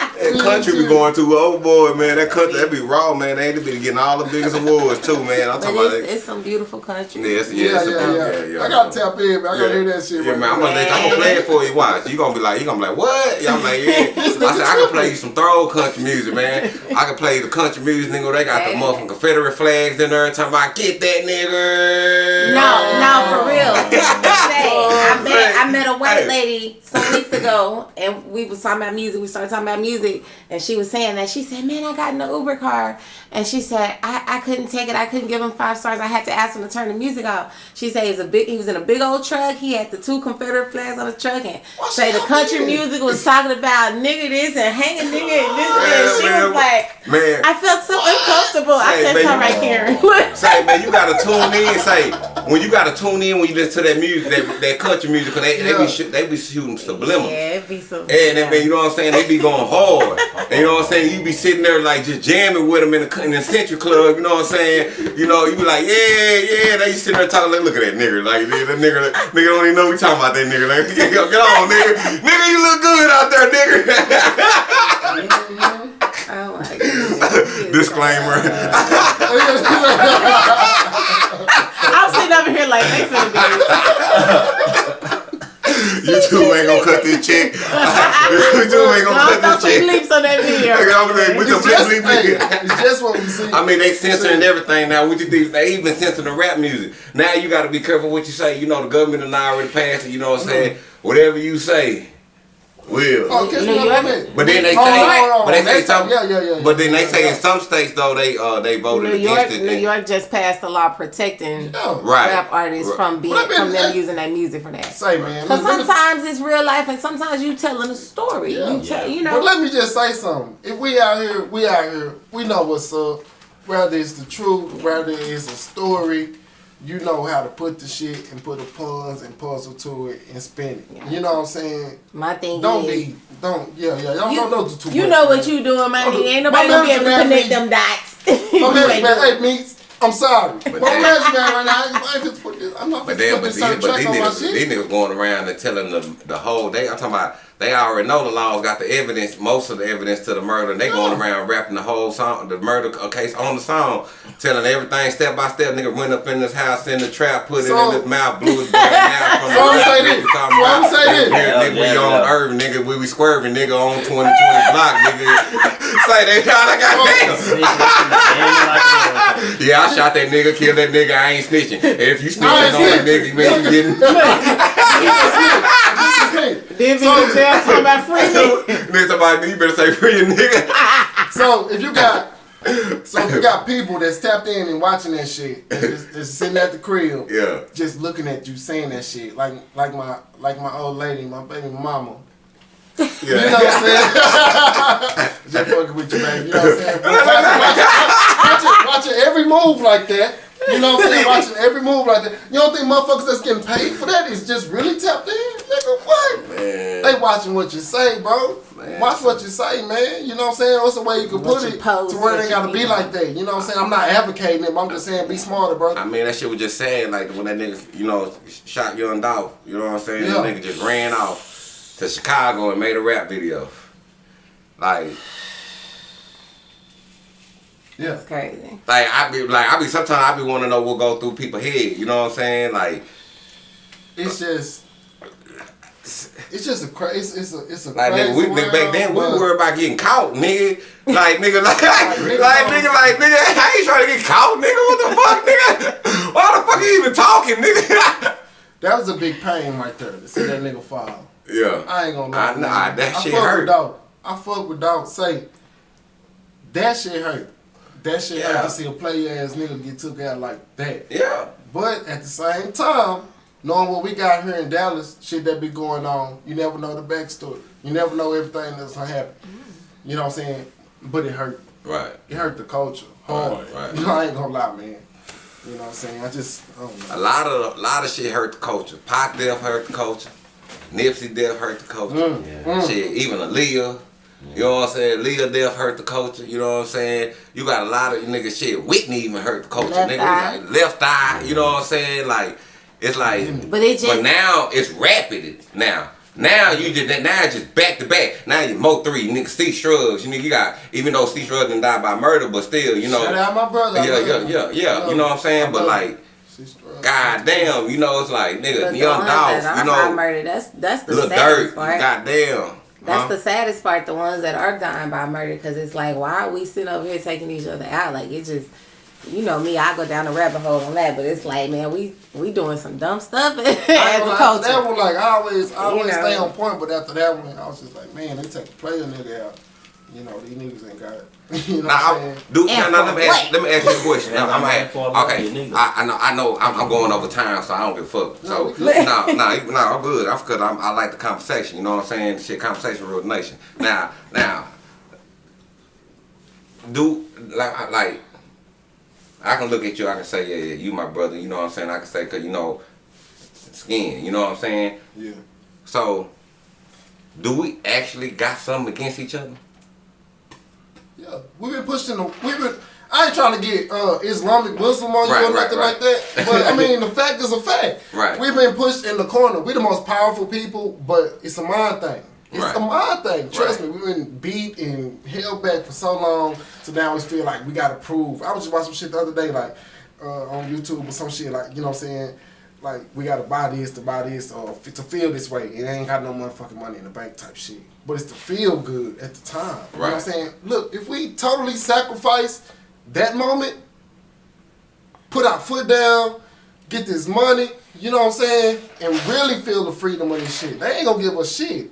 That country be going too boy, man. That country, that be raw, man. They ain't be getting all the biggest awards too, man. I'm But talking about it's, it. it's some beautiful country. Yes, Yeah, yes, yeah, yeah, yeah. I gotta tap in, man. I gotta hear that shit. Yeah, right man, I'm gonna, let, I'm gonna play it for you. Watch. You gonna be like, you gonna be like, what? Yeah, I'm like, yeah. I said, I can play you some throw country music, man. I can play the country music, nigga. They got the motherfucking Confederate flags in there. Talking about, get that nigga. No, no, for real. I met I met a white lady some weeks ago, and we was talking about music. We started talking about music, and she was saying that she said, "Man, I got in the Uber car," and she said, "I, I couldn't take it. I couldn't give him five stars. I had to ask him to turn the music off." She said he was a big. He was in a big old truck. He had the two Confederate flags on his truck, and What's say the country music was talking about nigga this and hanging nigga and this and Man, she man, was like, man. I felt so uncomfortable. I Say, said, man, you- right here." Say, man, you gotta tune in. Say, when you gotta tune in when you listen to that music, that, that country music, cause they, they be shoot, they be shooting subliminals. yeah, it be so. And they, man, you know what I'm saying? They be going hard. And you know what I'm saying? You be sitting there like just jamming with them in the, in the Century Club. You know what I'm saying? You know, you be like, yeah, yeah. They sitting there talking like, look at that nigga. Like, that nigga, nigga don't even know we talking about that nigga. Like, get on, nigga. Nigga, you look good out there, nigga. My goodness. Disclaimer. I'm sitting over here like they finna be. YouTube ain't gonna cut this check. YouTube ain't gonna Don't throw cut some this check. bleeps on that video. Look at that, with the It's just, bleep, bleep, bleep. it's just what we see. I mean, they censoring everything now. What you think? They even censoring the rap music. Now you got to be careful what you say. You know, the government and I already passed it. You know what I'm mm-hmm. saying? Whatever you say, will. Oh, catch New York- But then they Hold say, on, but they say some, Yeah, yeah, yeah. but then they say in some states though they uh they voted New York, against it. New York just passed a law protecting Yeah. Right. rap artists Right. from being But I mean, from them that- using that music for that. Say, man. Because let me- sometimes it's real life, and sometimes you telling a story. Yeah. You tell, you But let me just say something. If we out here, we out here, we know what's up. Whether it's the truth, whether it's a story, you know how to put the shit and put the puns and puzzle to it and spin it. You know what I'm saying? My thing Don't is, be, don't, yeah, yeah. Y'all you, don't know too you much, know what man. you doing, man. Don't Ain't My nobody gonna be able to connect man, them dots. My You man, man, hey, Meeks, I'm sorry. My But man, that- man, right now, I just put this, I'm not But gonna then, put this these, but track these my niggas, shit. these niggas going around and telling the the whole. They, I'm talking about. They already know the laws, got the evidence, most of the evidence to the murder. And they going around rapping the whole song, the murder case on the song, telling everything step by step. Nigga went up in this house in the trap, put it So- in his mouth, blew his brain out from So I'ma the say this. Nigga So I'ma say this. Nigga, nigga, we Yeah, on yeah. Irving, nigga, we we swerving, nigga, on 2020 block, nigga. Say they y'all like goddamn. Yeah, I shot that nigga, killed that nigga. I ain't snitching. If you snitching on that nigga, you man, you getting. Then in jail talking about free me. Nigga, somebody, you better say free your nigga. So if you got, so if you got people that's tapped in and watching that shit, and just, just sitting at the crib, Yeah. just looking at you saying that shit, like like my like my old lady, my baby mama. Yeah. You know what I'm saying? just fucking with you, baby. You know what I'm saying? Watching, watching, watching, watching every move like that. You know what I'm saying? Watching every move like that. You don't think motherfuckers that's getting paid for that is just really tapped in? Nigga, what? Oh, man. They watching what you say, bro. Man. Watch what you say, man. You know what I'm saying? What's the way you can What put you it post, to where it ain't gotta be like that. You know what I'm saying? I'm not advocating it, but I'm just saying be smarter, bro. I mean, that shit was just sad. Like when that nigga, you know, shot Young Dolph. You know what I'm saying? Yeah. That nigga just ran off to Chicago and made a rap video. Like, Yeah. It's crazy. like I be like I be sometimes I be want to know what go through people's head. You know what I'm saying? Like, It's just it's just a crazy it's, it's a it's a like crazy nigga, we world, back then we worried about getting caught, nigga. Like nigga, like, like nigga, nigga, like nigga, I ain't trying to get caught, nigga. What the fuck, nigga? Why the fuck are you even talking, nigga? That was a big pain right there to see that nigga fall. yeah. I ain't gonna lie. I, nah, that I shit fuck hurt. With dog. I fuck with dog. Say that shit hurt. That shit Yeah. hurt to see a play ass nigga get took out like that. Yeah. But at the same time, knowing what we got here in Dallas, shit that be going on, you never know the backstory. You never know everything that's gonna happen. You know what I'm saying? But it hurt. Right. It hurt the culture hard. Right, right. You know, I ain't gonna lie, man. You know what I'm saying? I just, I don't A lot of a lot of shit hurt the culture. Pac death hurt the culture. Nipsey death hurt the culture. Mm, mm. Shit, even Aaliyah. You know what I'm saying? Leah death hurt the culture. You know what I'm saying? You got a lot of niggas shit. Whitney even hurt the culture. Left nigga eye. like left eye. You know what I'm saying? Like it's like. But it just But now it's rapid now. Now you just now it's just back to back. Now you Mo three nigga Steve Shrugs. You know you got even though Steve Shrugs didn't die by murder, but still you know Shout out my brother. Yeah yeah yeah yeah. You know what I'm saying? But like him. God damn, you know it's like nigga, but the young ones dogs, you by know, murder. That's that's the little saddest dirt. part. Goddamn. That's huh? the saddest part. The ones that are dying by murder, because it's like, why are we sitting over here taking each other out? Like it just, you know me, I go down the rabbit hole on that, but it's like, man, we we doing some dumb stuff as a gonna lie, after culture. That one, like, I always, I always know. stay on point, but after that one, I was just like, man, they take a player nigga out. You know, these niggas ain't got it. you know Now, what I'm saying? do, And now, now, let, me ask, let me ask you a question. Now, I'm I'm at, okay, you. I, I know, I know, I'm, I'm going over time, so I don't give a fuck. So, we good. no, no, no, I'm good. I'm because I'm, I like the conversation. You know what I'm saying? Shit, conversation, real nation. Now, now, do like, I- like, I can look at you. I can say, yeah, yeah, you my brother. You know what I'm saying? I can say, cause you know, skin. You know what I'm saying? Yeah. So, do we actually got something against each other? Yeah. We've been pushing the, we've been, I ain't trying to get uh, Islamic Muslim on you or right, nothing right. like that. But I mean, the fact is a fact. Right. We've been pushed in the corner. We're the most powerful people, but it's a mind thing. It's Right. a mind thing. Trust Right. me, we've been beat and held back for so long. So now we feel like we gotta prove. I was just watching some shit the other day, like uh, on YouTube or some shit, like you know what I'm saying. Like we gotta buy this to buy this or f- to feel this way. It ain't got no motherfucking money in the bank type shit. But it's to feel good at the time. You know what I'm saying? Look, if we totally sacrifice that moment, put our foot down, get this money, you know what I'm saying, and really feel the freedom of this shit. They ain't gonna give us shit.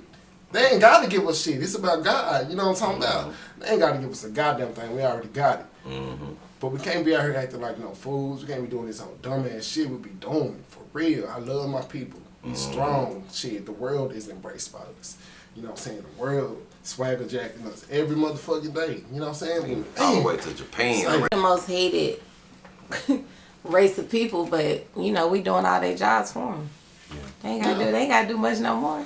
They ain't gotta give us shit. It's about God. You know what I'm talking about? Mm-hmm. They ain't gotta give us a goddamn thing. We already got it. Mm-hmm. But we can't be out here acting like no fools. We can't be doing this whole dumbass shit we be doing. For real. I love my people. Be mm-hmm. strong. Shit. The world is embraced by us. You know what I'm saying? The world swagger jacking us every motherfucking day. You know what I'm saying? All the way to Japan. Say- the most hated race of people, but you know we doing all their jobs for them. They ain't gotta do. They ain't gotta do much no more.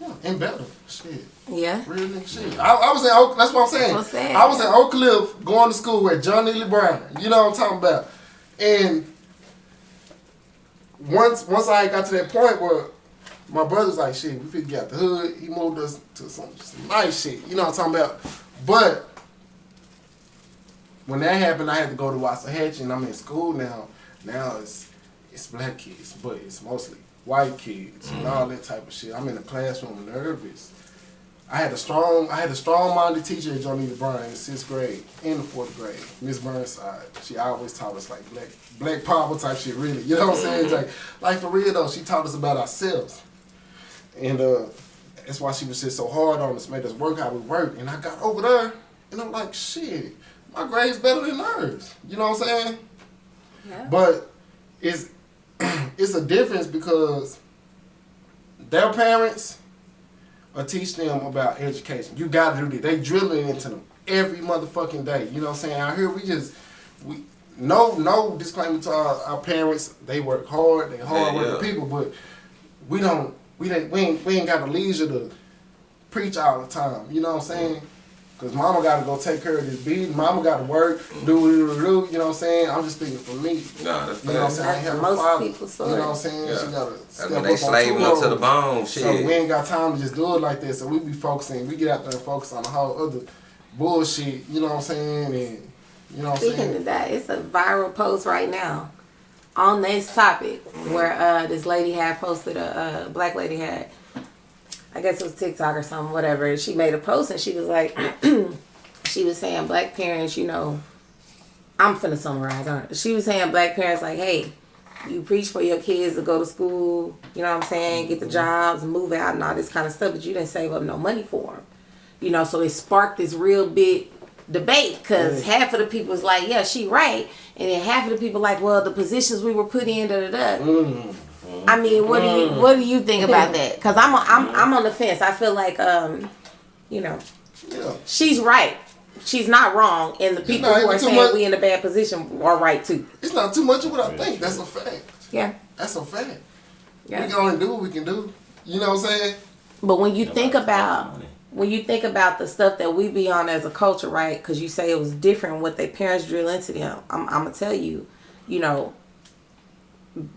Yeah, and better. Shit. Yeah. Real nigga shit. I, I was in Oak, that's what I'm saying. That's what I'm saying. I was in Oak Cliff going to school with John Neely Bryan. You know what I'm talking about. And once once I got to that point where my brother's like, shit, we finna get out the hood. He moved us to some, some nice shit. You know what I'm talking about. But when that happened, I had to go to Waxahachie, and I'm in school now. Now it's it's black kids, but it's mostly white kids and mm-hmm. all that type of shit. I'm in the classroom nervous. I had a strong, I had a strong-minded teacher at Johnny Bryan in sixth grade, and the fourth grade, Miss Burnside. She always taught us like black, black power type shit. Really, you know what I'm saying? Like, like for real though, she taught us about ourselves, and uh, that's why she was just so hard on us, made us work how we work. And I got over there, and I'm like, shit, my grade's better than hers. You know what I'm saying? Yeah. But it's it's a difference because their parents are teach them about education. You gotta do this. They drilling into them every motherfucking day. You know what I'm saying? Out here we just we no no disclaimer to our, our parents. They work hard, they hard Yeah, working yeah. people, but we don't we don't we ain't, we ain't got the leisure to preach all the time. You know what I'm saying? Cause mama gotta go take care of this beat. Mama gotta work, do do do do. You know what I'm saying? I'm just speaking for me. Nah, that's You know what I'm saying? I ain't That's have most a father. people's You know what I'm saying? Yeah. She gotta I step mean, up they on slaving two up to the roles. bone. So we ain't got time to just do it like this. So we be focusing. We get out there and focus on the whole other bullshit. You know what I'm saying? And you know what I'm Speaking saying? of that, it's a viral post right now on this topic where uh, this lady had posted a, a black lady had, I guess it was TikTok or something, whatever. She made a post and she was like, she was saying black parents, you know, I'm finna summarize her. She was saying black parents like, hey, you preach for your kids to go to school, you know what I'm saying, get the mm-hmm. jobs, move out and all this kind of stuff, but you didn't save up no money for them. You know, so it sparked this real big debate because half of the people was like, yeah, she right. And then half of the people like, well, the positions we were put in, da da da. Mm-hmm. I mean, what do you what do you think about that? Because I'm I'm I'm on the fence. I feel like um, you know, Yeah. she's right. She's not wrong, and the people who are saying much- we in a bad position are right too. It's not too much of what I think. That's a fact. Yeah, That's a fact. We yeah. can only do what we can do. You know what I'm saying? But when you think about when you think about the stuff that we be on as a culture, right? Because you say it was different what their parents drill into them. I'm, I'm gonna tell you, you know,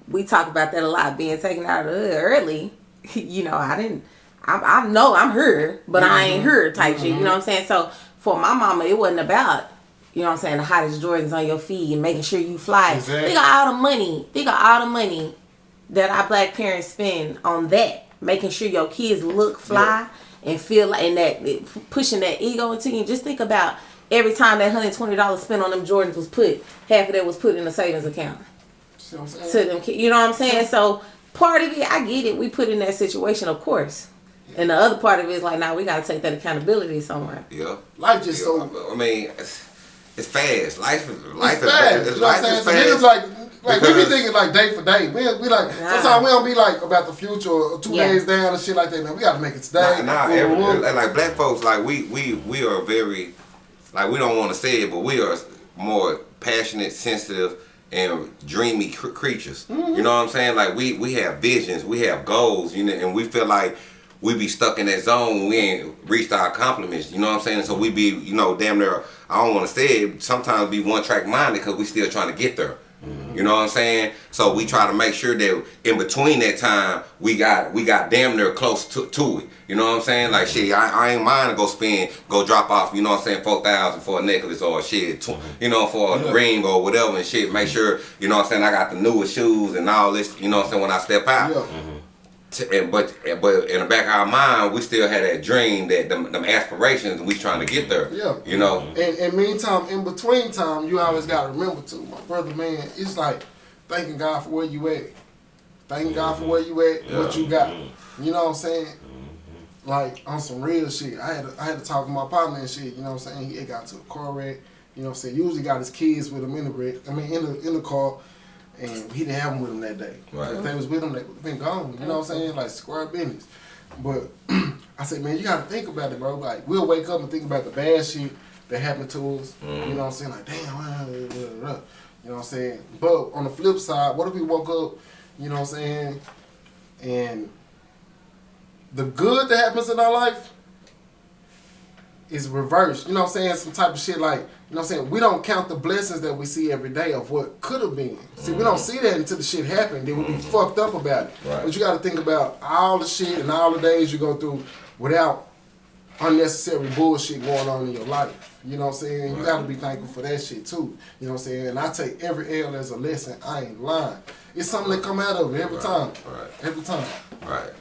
we talk about that a lot. Being taken out of the hood early, you know, I didn't. I, I know I'm her, but I ain't mm-hmm. her type shit. You know mm-hmm. what I'm saying? So for my mama, it wasn't about. You know what I'm saying? The hottest Jordans on your feet and making sure you fly. Exactly. Think of all the money. Think of all the money that our black parents spend on that, making sure your kids look fly and feel like and that pushing that ego into you. Just think about every time that hundred twenty dollars spent on them Jordans was put, half of that was put in a savings account See what to them. ki- You know what I'm saying? So part of it, I get it. We put in that situation, of course. And the other part of it is like, now we gotta take that accountability somewhere. Yeah. Life just Yeah, so I mean, it's, it's fast. Life is life it's is fast. it's, You know what I'm life saying? is So niggas fast. like like we be thinking like day for day. We, we like Nah. sometimes we don't be like about the future or two Yeah. days down and shit like that. Man, we gotta make it today. Nah, nah, every, woo, woo. like black folks, like we we we are very, like we don't want to say it, but we are more passionate, sensitive, and dreamy cr- creatures. Mm-hmm. You know what I'm saying? Like we we have visions, we have goals, you know, and we feel like we be stuck in that zone when we ain't reached our accomplishments. You know what I'm saying? So we be, you know, damn near. I don't want to say it. Sometimes be one track minded because we still trying to get there. You know what I'm saying? So we try to make sure that in between that time we got we got damn near close to, to it. You know what I'm saying? Like shit, I, I ain't mind to go spend, go drop off. You know what I'm saying? Four thousand for a necklace or shit, tw- you know, for a Yeah. ring or whatever and shit. Make mm-hmm. sure you know what I'm saying. I got the newest shoes and all this. You know what I'm saying? When I step out. Yeah. Mm-hmm. T- and, but but in the back of our mind, we still had that dream, that them, them aspirations, and we trying to get there. Yeah. You know. Mm-hmm. And, and meantime, in between time, you always gotta remember too, my brother, man. It's like thanking God for where you at, thanking God for mm-hmm. where you at, what you got. Mm-hmm. You know what I'm saying? Like on some real shit. I had to, I had to talk to my partner and shit. You know what I'm saying? He got to a car wreck. You know what I'm saying? Usually got his kids with him in the wreck. I mean, in the in the car. And he didn't have them with him that day. Right. If they was with him, they would have been gone. You know what I'm saying? Like square business. But I said, man, you gotta think about it, bro. Like we'll wake up and think about the bad shit that happened to us. You mm-hmm. know what I'm saying? Like, damn, ah, blah, blah, blah. you know what I'm saying? But on the flip side, what if we woke up, you know what I'm saying, and the good that happens in our life is reversed. You know what I'm saying? Some type of shit like, you know what I'm saying? We don't count the blessings that we see every day of what could have been. See, we don't mm-hmm. see that until the shit happened. Then we be mm-hmm. fucked up about it. Right. But you got to think about all the shit and all the days you go through without unnecessary bullshit going on in your life. You know what I'm saying? You got to be thankful for that shit too. You know what I'm saying? And I take every L as a lesson. I ain't lying. It's something that come out of it every Right, time. right. Every time. Right.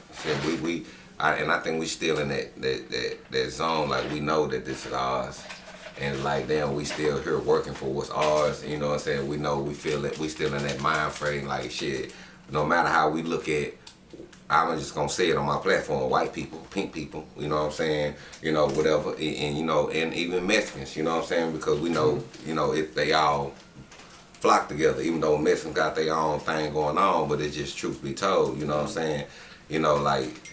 We we, I, and I think we still in that that that that zone. Like we know that this is ours, and like damn, we still here working for what's ours. You know what I'm saying? We know we feel it. We still in that mind frame. Like shit. No matter how we look at. I'm just gonna say it on my platform. White people, pink people, you know what I'm saying? You know, whatever, and, and you know, and even Mexicans, you know what I'm saying? Because we know, you know, if they all flock together, even though Mexicans got their own thing going on, but it's just truth be told, you know what I'm mm-hmm. saying? You know, like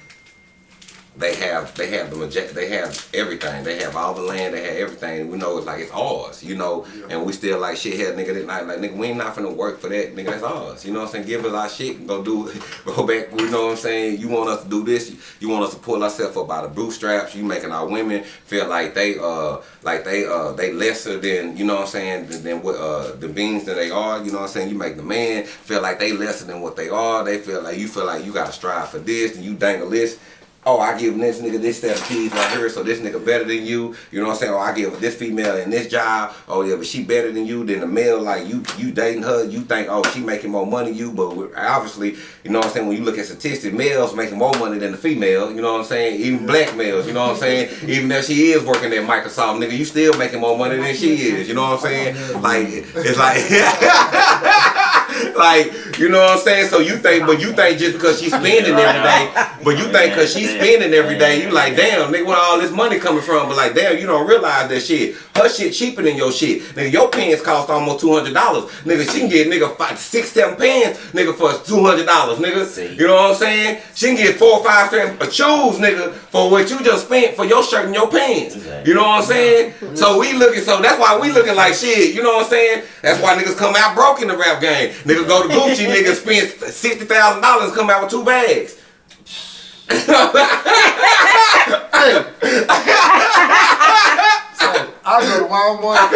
they have they have the maje- they have everything. They have all the land, they have everything. We know it's like it's ours, you know, and we still like shit here, nigga, that night, like nigga, we ain't not finna work for that, nigga, that's ours. You know what I'm saying? Give us our shit and go do go back, you know what I'm saying? You want us to do this, you want us to pull ourselves up by the bootstraps, you making our women feel like they uh like they uh they lesser than, you know what I'm saying, than, than what uh the beings that they are, you know what I'm saying? You make the man feel like they lesser than what they are. They feel like you feel like you gotta strive for this and you dangle this oh, I give this nigga this set of keys right here, so this nigga better than you. You know what I'm saying? Oh, I give this female in this job. Oh yeah, but she better than you. Than the male, like you, you dating her, you think, oh, she making more money than you. But obviously, you know what I'm saying? When you look at statistics, males making more money than the female. You know what I'm saying? Even black males. You know what I'm saying? Even if she is working at Microsoft, nigga, you still making more money than she is. You know what I'm saying? Like it's like. like, you know what I'm saying? So you think, but you think just because she's spending every day, but you think because she's spending every day, you like, damn, nigga, where all this money coming from? But like, damn, you don't realize that shit. Her shit cheaper than your shit. Nigga, your pants cost almost two hundred dollars. Nigga, she can get nigga five, six, seven pants, nigga, for two hundred dollars, nigga. See. You know what I'm saying? She can get four or five strand of uh, shoes, nigga, for what you just spent for your shirt and your pants. Exactly. You know what I'm saying? So we looking, so that's why we looking like shit. You know what I'm saying? That's why niggas come out broke in the rap game. Niggas go to Gucci, niggas spend sixty thousand dollars, come out with two bags. I go to Walmart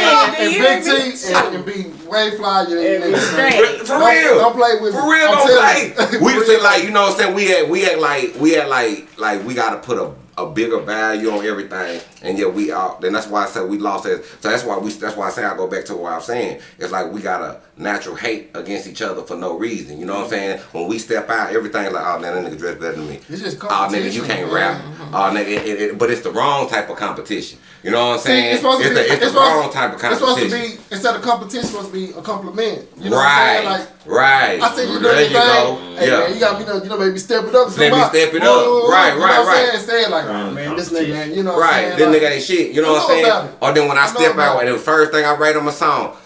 and, and Big T and, and be way flyer than And niggas. For Don't- real. don't play with For real, I'm don't play. you. We For just say like, you know what I'm saying? We act we act like we act like like we gotta put a a bigger value on everything, and yet we all. Then that's why I said we lost it. So that's why we. That's why I say I go back to what I'm saying. It's like we got a natural hate against each other for no reason. You know what I'm saying? When we step out, everything like, oh man, that nigga dress better than me. It's just oh nigga, you can't rap. Oh nigga, it, it, it- but it's the wrong type of competition. You know what I'm See, saying? it's supposed to be. the, it's it's the supposed wrong to- type of competition. It's supposed to be instead of competition, it's supposed to be a compliment. You know right, what I'm saying? Like right. I said you doing there your you go. Hey yeah. man, you got you know, you know, maybe step it up. Let me step it Whoa, up. whoa, whoa, Right, you know right, what I'm right. saying? Instead, like, oh, man, this nigga, ain't- you know, what Right, I'm this saying? Nigga ain't shit. You know I what I'm saying? about. Or then when I, I step out and the first thing I write on my song,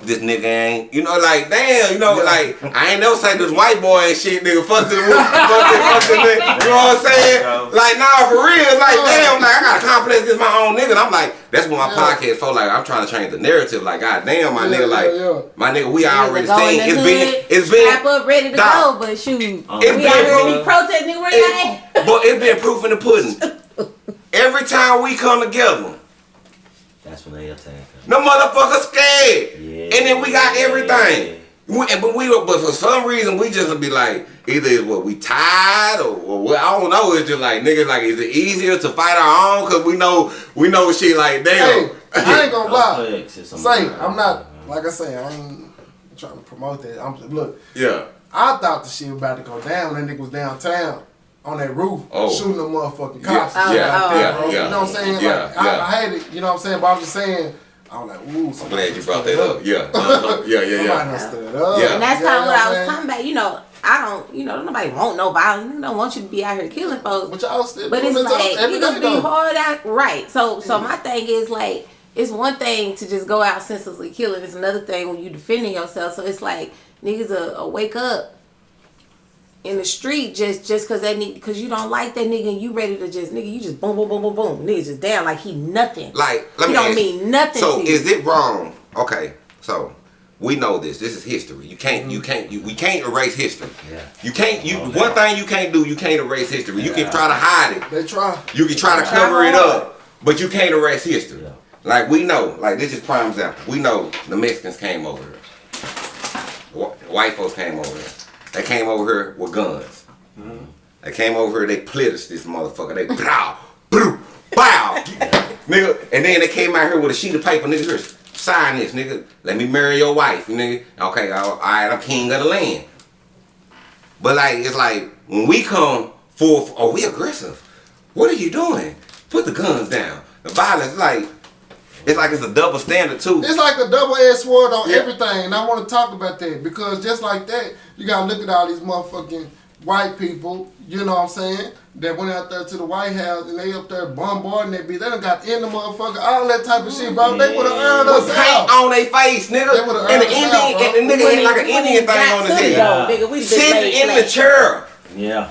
this nigga ain't, you know, like damn, you know, Yeah. like I ain't never say this white boy and shit, nigga. Fuck this, fuck this, fuck this, nigga. You know what I'm saying? Like nah, for real, like damn, like I got confidence this my own nigga. And I'm like, that's what my Yeah. podcast for. Like I'm trying to change the narrative. Like god damn, my Yeah, nigga, like yeah, yeah. my nigga, we Niggas already go in seen the it's hood, been, it's been, strap up, ready to Dog. go. But shoot, Uh, we It out here been- be protesting where y'all at. but it's been proof in the pudding. Every time we come together. That's when they attack. us. No motherfucker scared. Yeah. And then we got everything. We, but we but for some reason we just would be like either it's what we tired or, or what, I don't know. It's just like niggas like is it easier to fight our own because we know we know shit like damn. Hey, I ain't gonna lie. Complex is some- Say, I'm not like I say, I ain't trying to promote that. I'm look. yeah. I thought the shit was about to go down when that nigga was downtown on that roof Oh. shooting the motherfucking cops. Oh, and yeah, like yeah, bro. yeah. You know what I'm saying? Yeah, like, I, yeah. I hate it. You know what I'm saying? But I'm just saying, I was like, ooh, I'm glad you brought that up. Yeah. Uh-huh. Yeah, yeah, Somebody yeah. done stood up. Yeah. And that's kind of what I was saying? talking about. You know, I don't, you know, nobody want no violence. Nigga don't want you to be out here killing folks. But y'all still But it's like every you day, gonna be hard out, right? So, so my thing is like, it's one thing to just go out senselessly killing. It's another thing when you defending yourself. So it's like niggas a, wake up in the street just just cause they need cause you don't like that nigga and you ready to just nigga you just boom boom boom boom boom nigga just down like he nothing. Like let he me don't mean nothing. So to you. is it wrong? Okay. So we know this. This is history. You can't. You mm-hmm. can't. You, we can't erase history. Yeah. You can't. You No one doubt. thing you can't do. You can't erase history. You can try to hide it. They try. You can try to Try cover it up, but you can't erase history. Yeah. Like we know, like this is prime example. We know the Mexicans came over here. White folks came over here. They came over here with guns. Mm-hmm. They came over here. They plit us this motherfucker. They pow, bow, bow, nigga. And then they came out here with a sheet of paper, nigga. Here, sign this, nigga. Let me marry your wife, nigga. Okay, all all right. I'm king of the land. But like, it's like when we come for, oh, we aggressive. What are you doing? Put the guns down. The violence, like, it's like it's a double standard too. It's like a double-edged sword on Yeah. everything, and I want to talk about that because just like that, you gotta look at all these motherfucking white people. You know what I'm saying? That went out there to the White House and they up there bombarding that bitch. They done got in the motherfucker, all that type of shit, bro. They would have mm. earned us paint out. on their face, nigga. They would've And the us Indian, out, bro. and the nigga had like an Indian even thing on his head. though, nigga. We been Sitting laid in the chair. Yeah.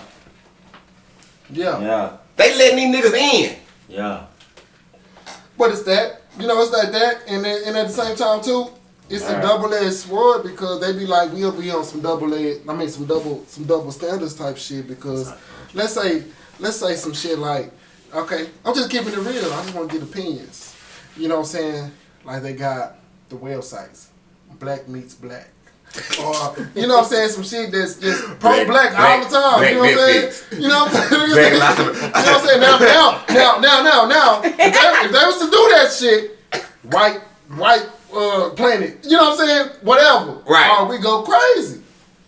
Yeah. Yeah. They letting these niggas in. Yeah. What is that, you know, it's like that, and then, and at the same time too, it's a Right. double-edged sword because they be like, we'll be on some double-edged, I mean, some double, some double standards type shit. Because let's say, let's say some shit like, okay, I'm just keeping it real. I just want to get opinions. You know what I'm saying? Like they got the websites, Black Meets Black. Or you know what I'm saying, some shit that's just pro black all the time. Black You know what I'm saying? You know what I'm saying? Black You know what I'm saying? Now, now, now, now, now, now, if they, if they was to do that shit, white, white uh, planet, you know what I'm saying? Whatever. Right. Or we go crazy.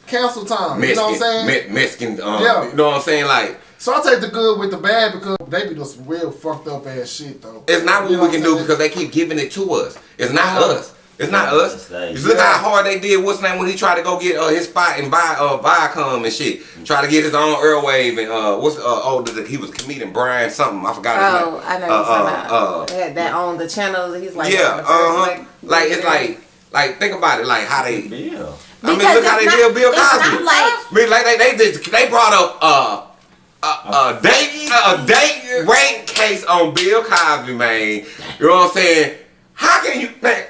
Cancel time. You know what I'm saying? Me- Mexican, um, Yeah. you know what I'm saying? Like, So I take the good with the bad because they be doing some real fucked up ass shit though. It's not what You know we can do because they keep giving it to us. It's not Yeah. us. It's not us. It's they. You look Yeah. how hard they did. What's name when he tried to go get uh, his spot and buy uh, Viacom and shit. Try to get his own Airwave and uh, what's uh, oh the, the- he was comedian Brian something. I forgot his Oh, name. I know Uh, you're uh, uh, that, that on the channel. He's like yeah, uh huh. Like it's like like think about it. Like how they. Bill. I mean, Because look how they not- did Bill it's Cosby. not like- I mean, like they they did, they brought up uh. A, a date a date rape case on Bill Cosby, man. You know what I'm saying? How can you man?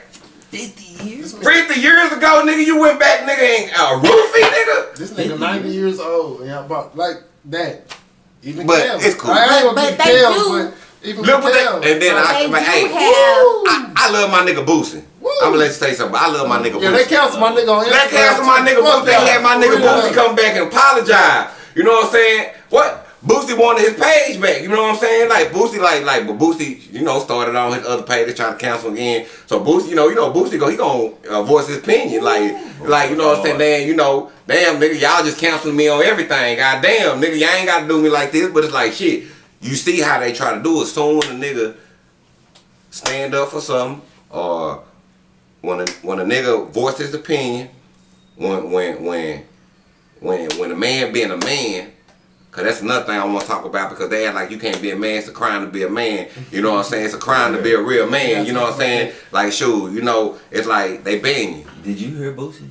Fifty years. 50 years ago, nigga, you went back, nigga, ain't a uh, roofie, nigga. This nigga 90 years old, yeah, about like that. Even But Kels. it's cool. I ain't gonna But get they Kels, do- but even Look what Kels, they, and then I, They but, hey. I, I love my nigga Boosie. I'm gonna let you say something. I love my nigga Yeah, they Boosie. cancel my nigga on Instagram. They cancel my nigga Fuck Boosie. They had my nigga Boosie come back and apologize. You know what I'm saying? What? Boosie wanted his page back. You know what I'm saying? Like Boosie, like like, but Boosie, you know, started on his other page, trying to cancel again. So Boosie, you know, you know, Boosie go, he gonna uh, voice his opinion, like, like you know what I'm saying? Then you know, damn nigga, y'all just canceling me on everything. God damn, nigga, y'all ain't gotta do me like this. But it's like shit. You see how they try to do it. Soon when a nigga stand up for something, or when a when a nigga voice his opinion, when when when when when a man being a man, cause that's another thing I want to talk about because they act like you can't be a man. It's a crime to be a man. You know what I'm saying? It's a crime to be a real man. You know what I'm saying? Like, shoot, you know, it's like they ban you. Did you hear Boosie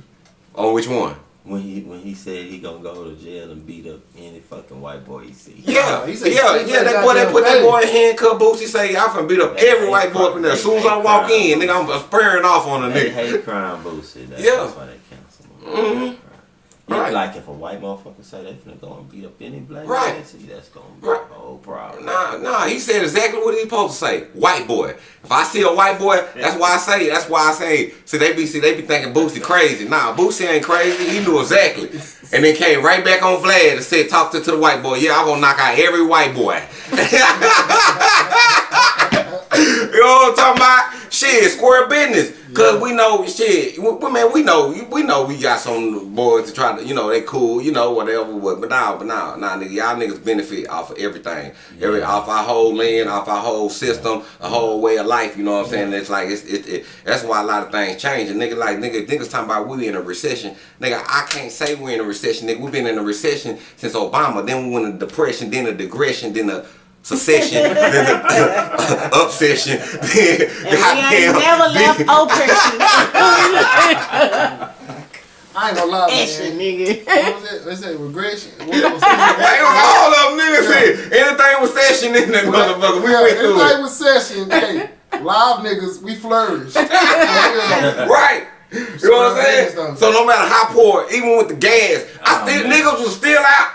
On which one? when he when he said he gonna go to jail and beat up any fucking white boy he see? Yeah, he said yeah, straight yeah. That boy, they goddamn put that boy in handcuff boots. He say, I'm gonna beat up every white boy up in there." As soon as I walk in, nigga, I'm spurring off on a They nigga. hate crime Boosie. That's, Yeah. that's why they cancel him. Mhm. Right. like if a white motherfucker say they finna go and beat up any black Right. man, see that's gonna be Right. a whole problem. Nah, nah, he said exactly what he supposed to say. White boy. If I see a white boy, that's why I say, that's why I say, see they be see they be thinking Boosie crazy. Nah, Boosie ain't crazy. He knew exactly. And then came right back on Vlad and said, talk to, to the white boy. Yeah, I'm gonna knock out every white boy. you know what I'm talking about? Shit, square business. Cause we know shit. We, man, we know we know we got some boys to try to, you know, they cool, you know, whatever. But but nah, but nah, nah, nigga, y'all niggas benefit off of everything, every off our whole land, off our whole system, a whole way of life. You know what I'm saying? It's like it's it, it, That's why a lot of things change. And nigga, like nigga, niggas talking about we in a recession. Nigga, I can't say we're in a recession. Nigga, we've been in a recession since Obama. Then we went in a depression, then a digression, then a secession, then a obsession, then And we ain't never left oppression. I ain't gonna lie, Action, man. nigga. What was it? They say regression. What was it? It was all of them niggas said. Anything with session in that motherfucker, we yeah, went through everybody it. with session. Hey, live niggas, we flourish. Yeah. Right. You know what I'm saying? So no matter how poor, even with the gas, I Oh, still man. niggas was still out.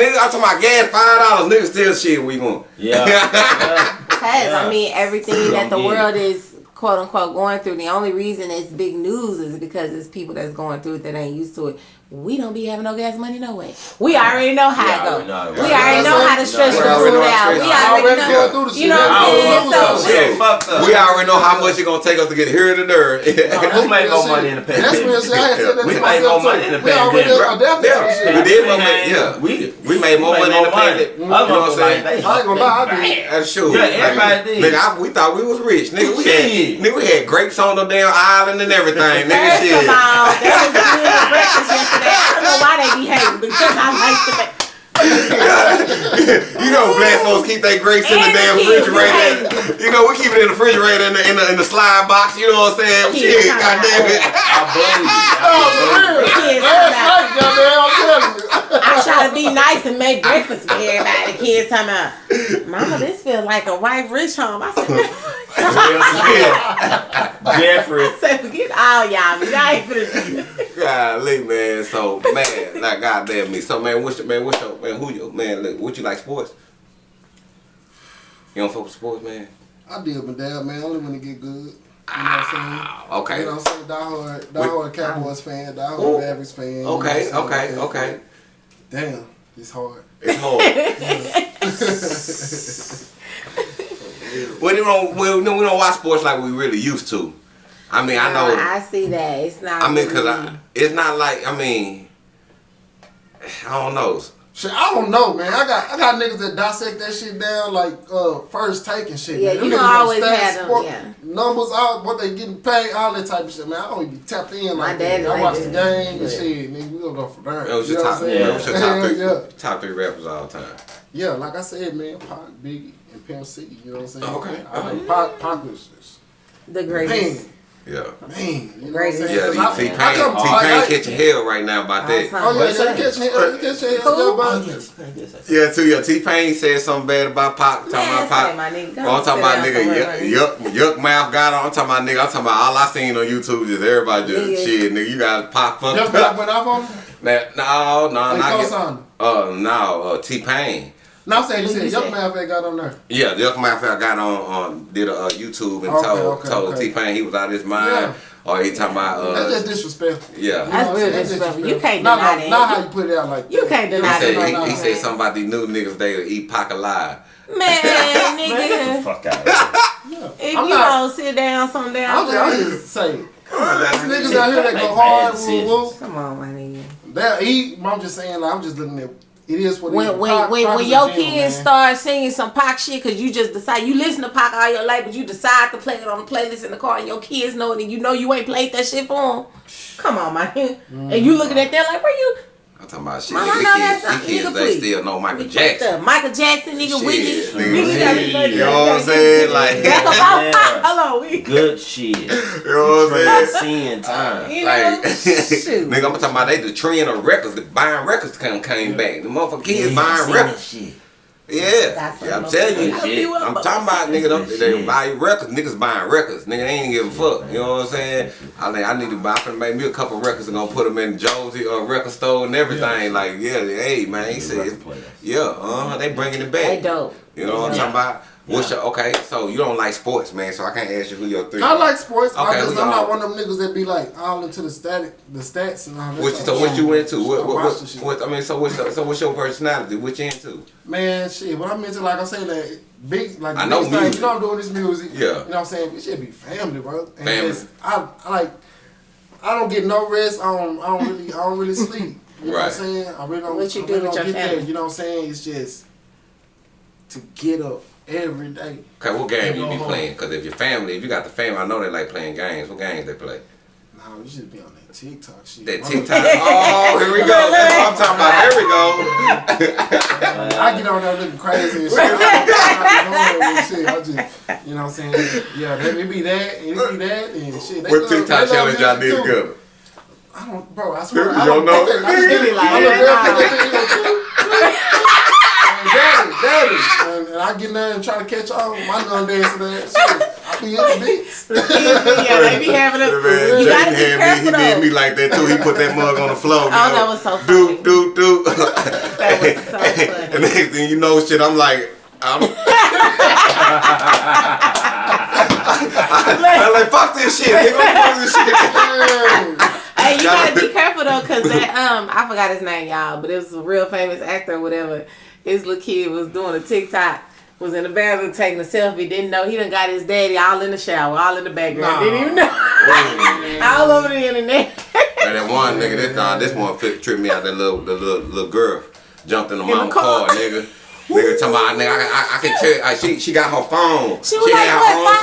Niggas, I'm talking about gas five dollars. Niggas still shit. We going. Yeah. yeah. Because Yeah. I mean, everything that the world is quote unquote going through. The only reason it's big news is because it's people that's going through it that ain't used to it. We don't be having no gas money no way. We already know how We it go. already know We already know how to stretch We the already food know how to out. We already Already know. going through the You know what I'm saying? So Shit. fucked up. We already know how much it's gonna take us to get here to there. Who made more money in the That's real. I had said We made myself more money in the pandemic. adapted to this Yeah, shit. we did more money. Yeah, We we made more money in the pandemic. You know what I'm saying? I ain't gonna lie, I did. That's true. Yeah, everybody did. Nigga, we thought we was rich. Nigga, we had, nigga, we had grapes on the damn island and everything. Nigga, shit. that was good breakfast yesterday. I don't know why they be hating because I like to make. you know, black folks keep their grapes in the damn kids, refrigerator. You know, we keep it in the refrigerator in the in the, in the slide box. You know what I'm saying? Kids Shit, come goddamn it. I believe Oh, you. for real. Kids Last come out. night, goddamn, I'm telling you. I try to be nice and make breakfast for everybody. The kids talking about, Mama, this feels like a white rich home. I said, Jeffrey. I said, forget all y'all. Y'all ain't finna. Golly, man. So, man, like goddamn me. So, man, what's your man? What's your man? Who you man? Look, what you like sports? You don't fuck with sports, man. I deal with that, man. Only when it get good. You know what I'm saying? Ah, okay. You know what I'm saying? Die hard, die hard Cowboys fan, die hard Ooh. Mavericks fan. you know what Okay, I'm okay, okay. Damn, it's hard. It's hard. we don't we, don't- we don't watch sports like we really used to. I mean, I know. I see that. It's not. I mean, cause really- I, it's not like I mean, I don't know. Shit, I don't know, man. I got I got niggas that dissect that shit down like uh first take and shit. Yeah, man. you Them gonna know always stats, have them, sport, yeah. Numbers out, what they getting paid, all that type of shit, man. I don't even be tapped in My like dad that. I like watch that. the game and Yeah. shit, nigga. We don't go from there. That was You your know top. what I'm Yeah, saying? that was your top Yeah, three. yeah. Top three rappers all the time. Yeah, like I said, man, Pac, Biggie, and Pimp C. You know what I'm saying? Okay, I okay. think Pac, Pac was just the man, greatest. Yeah. man. You know Greatest. what I'm Yeah, saying? T 'Cause I- Pain, T-Pain I- catching hell right now about that. Oh yeah, What's yeah, that? you catch hell, you catch hell, Who? yeah, Oh, too. Yeah, T Pain said something bad about Pac. Talking about Pac. say, my Oh, I'm talking about nigga yuck, yuck, Yukmouth got on. I'm talking about nigga. I'm talking about all I seen on YouTube is everybody just Nigga. shit. Nigga, you got Pac fucked Just up. went off on him. Nah, No, no, They not get. co-signed. Uh, no, uh, T Pain. No, I'm saying you said you Young said? Man that got on there. Yeah, the Yukmouth I got on on did a uh, YouTube and Okay, told okay, told okay. T Pain he was out of his mind. Yeah. Or he talking about That's uh just disrespectful. yeah. That's You know, real disrespectful. You can't not deny like, that. Not how you put it out like You can't He deny said, that. he, right he now. said somebody knew niggas they would eat Pac alive. Man, Man, get the nigga. fuck out of. Yeah. If I'm you not- don't sit down some damn I'm just, I'm way. just saying. Niggas out here that go hard, woo, decisions. Come on, my nigga. That eat. I'm just saying. Like, I'm just looking at. It is what it is. When when Pac- when, Pac when is your gem, kids man. start singing some Pac shit because you just decide you listen to Pac all your life, but you decide to play it on the playlist in the car, and your kids know it, and you know you ain't played that shit for them. Come on, man. And you looking at them like, where you? I'm talking about shit. Mama, I These know kids, that's these kids nigga, they please. still know Michael We Jackson. Michael Jackson, nigga, Shit, Whitney. nigga, Nigga got shit. me- You know what I'm saying? Like- Back about Yeah. Pac. Hold on, we. Good shit. You know what I'm saying? Seeing ah, time. You Like, know, shoot. nigga, I'm talking about they the trend of records, the buying records come came back. The motherfucking kids buying records. shit. Yeah, That's yeah I'm telling you. I'm Shit. saying. I'm talking about nigga, them, That they shit. buy records. Niggas buying records. Nigga, they ain't give a fuck. You know what I'm saying? I think I need to buy. I'm finna make me a couple records and gonna put them in Josey uh, record store and everything. Like, yeah, hey man, he said, yeah, uh huh, they bringing it back. They dope. You know what I'm talking about? What's your okay? So you don't like sports, man? So I can't ask you who your three. I like sports. Okay, I just, I'm not one of them niggas that be like all into the static, the stats and all that. What you, so of what you into? What I what, what, what I mean? So what's your, so what's your personality? What you into? Man, shit. What I'm into, like I say, like big, like I the know biggest thing, music. You know, I'm doing this music. Yeah. You know what I'm saying? It should be family, bro. And Family. just- I, I like. I don't get no rest. I don't. I don't really. I don't really sleep. You know what I'm Right. saying? I really don't. What you I do really with don't your get family? That, you know what I'm saying? It's just to get up every day. Okay, what game you be home. playing? Because if your family, if you got the family, I know they like playing games. What games they play? Nah, you should be on that TikTok shit. That TikTok. oh, here we go. That's what I'm talking about. Here we go. I get on there looking crazy and shit. I, shit. Just, you know what I'm saying? Yeah, that, it be that, it be that, and shit. They What love- TikTok challenge y'all did together? I don't, bro. I swear. You I don't know? I just me like, I'm Yeah. real nigga. And Daddy, daddy, and, and I get in there and try to catch on. My gun dance to that shit. I be in the beats. yeah, they be having us. Man, You gotta be Jaden had me, he careful did me like that too. He put that mug on the floor. Oh, that was so Do, funny. do, do. That was so funny. And next thing you know, shit, I'm like, I'm, I'm like, fuck this shit, nigga. Fuck this shit. Yeah. Hey, you Gotta- gotta be careful though, cause that um, I forgot his name, y'all, but it was a real famous actor or whatever. His little kid was doing a TikTok, was in the bathroom taking a selfie, didn't know he done got his daddy all in the shower, all in the background, Nah. didn't even know, all over the internet. And that one nigga, this uh, this one fit, tripped me out. That little, the little, little girl jumped in the the mama car. car, nigga. Nigga talking about, nigga, I, I, I can tell, uh, she, she got her phone. She was like, had her own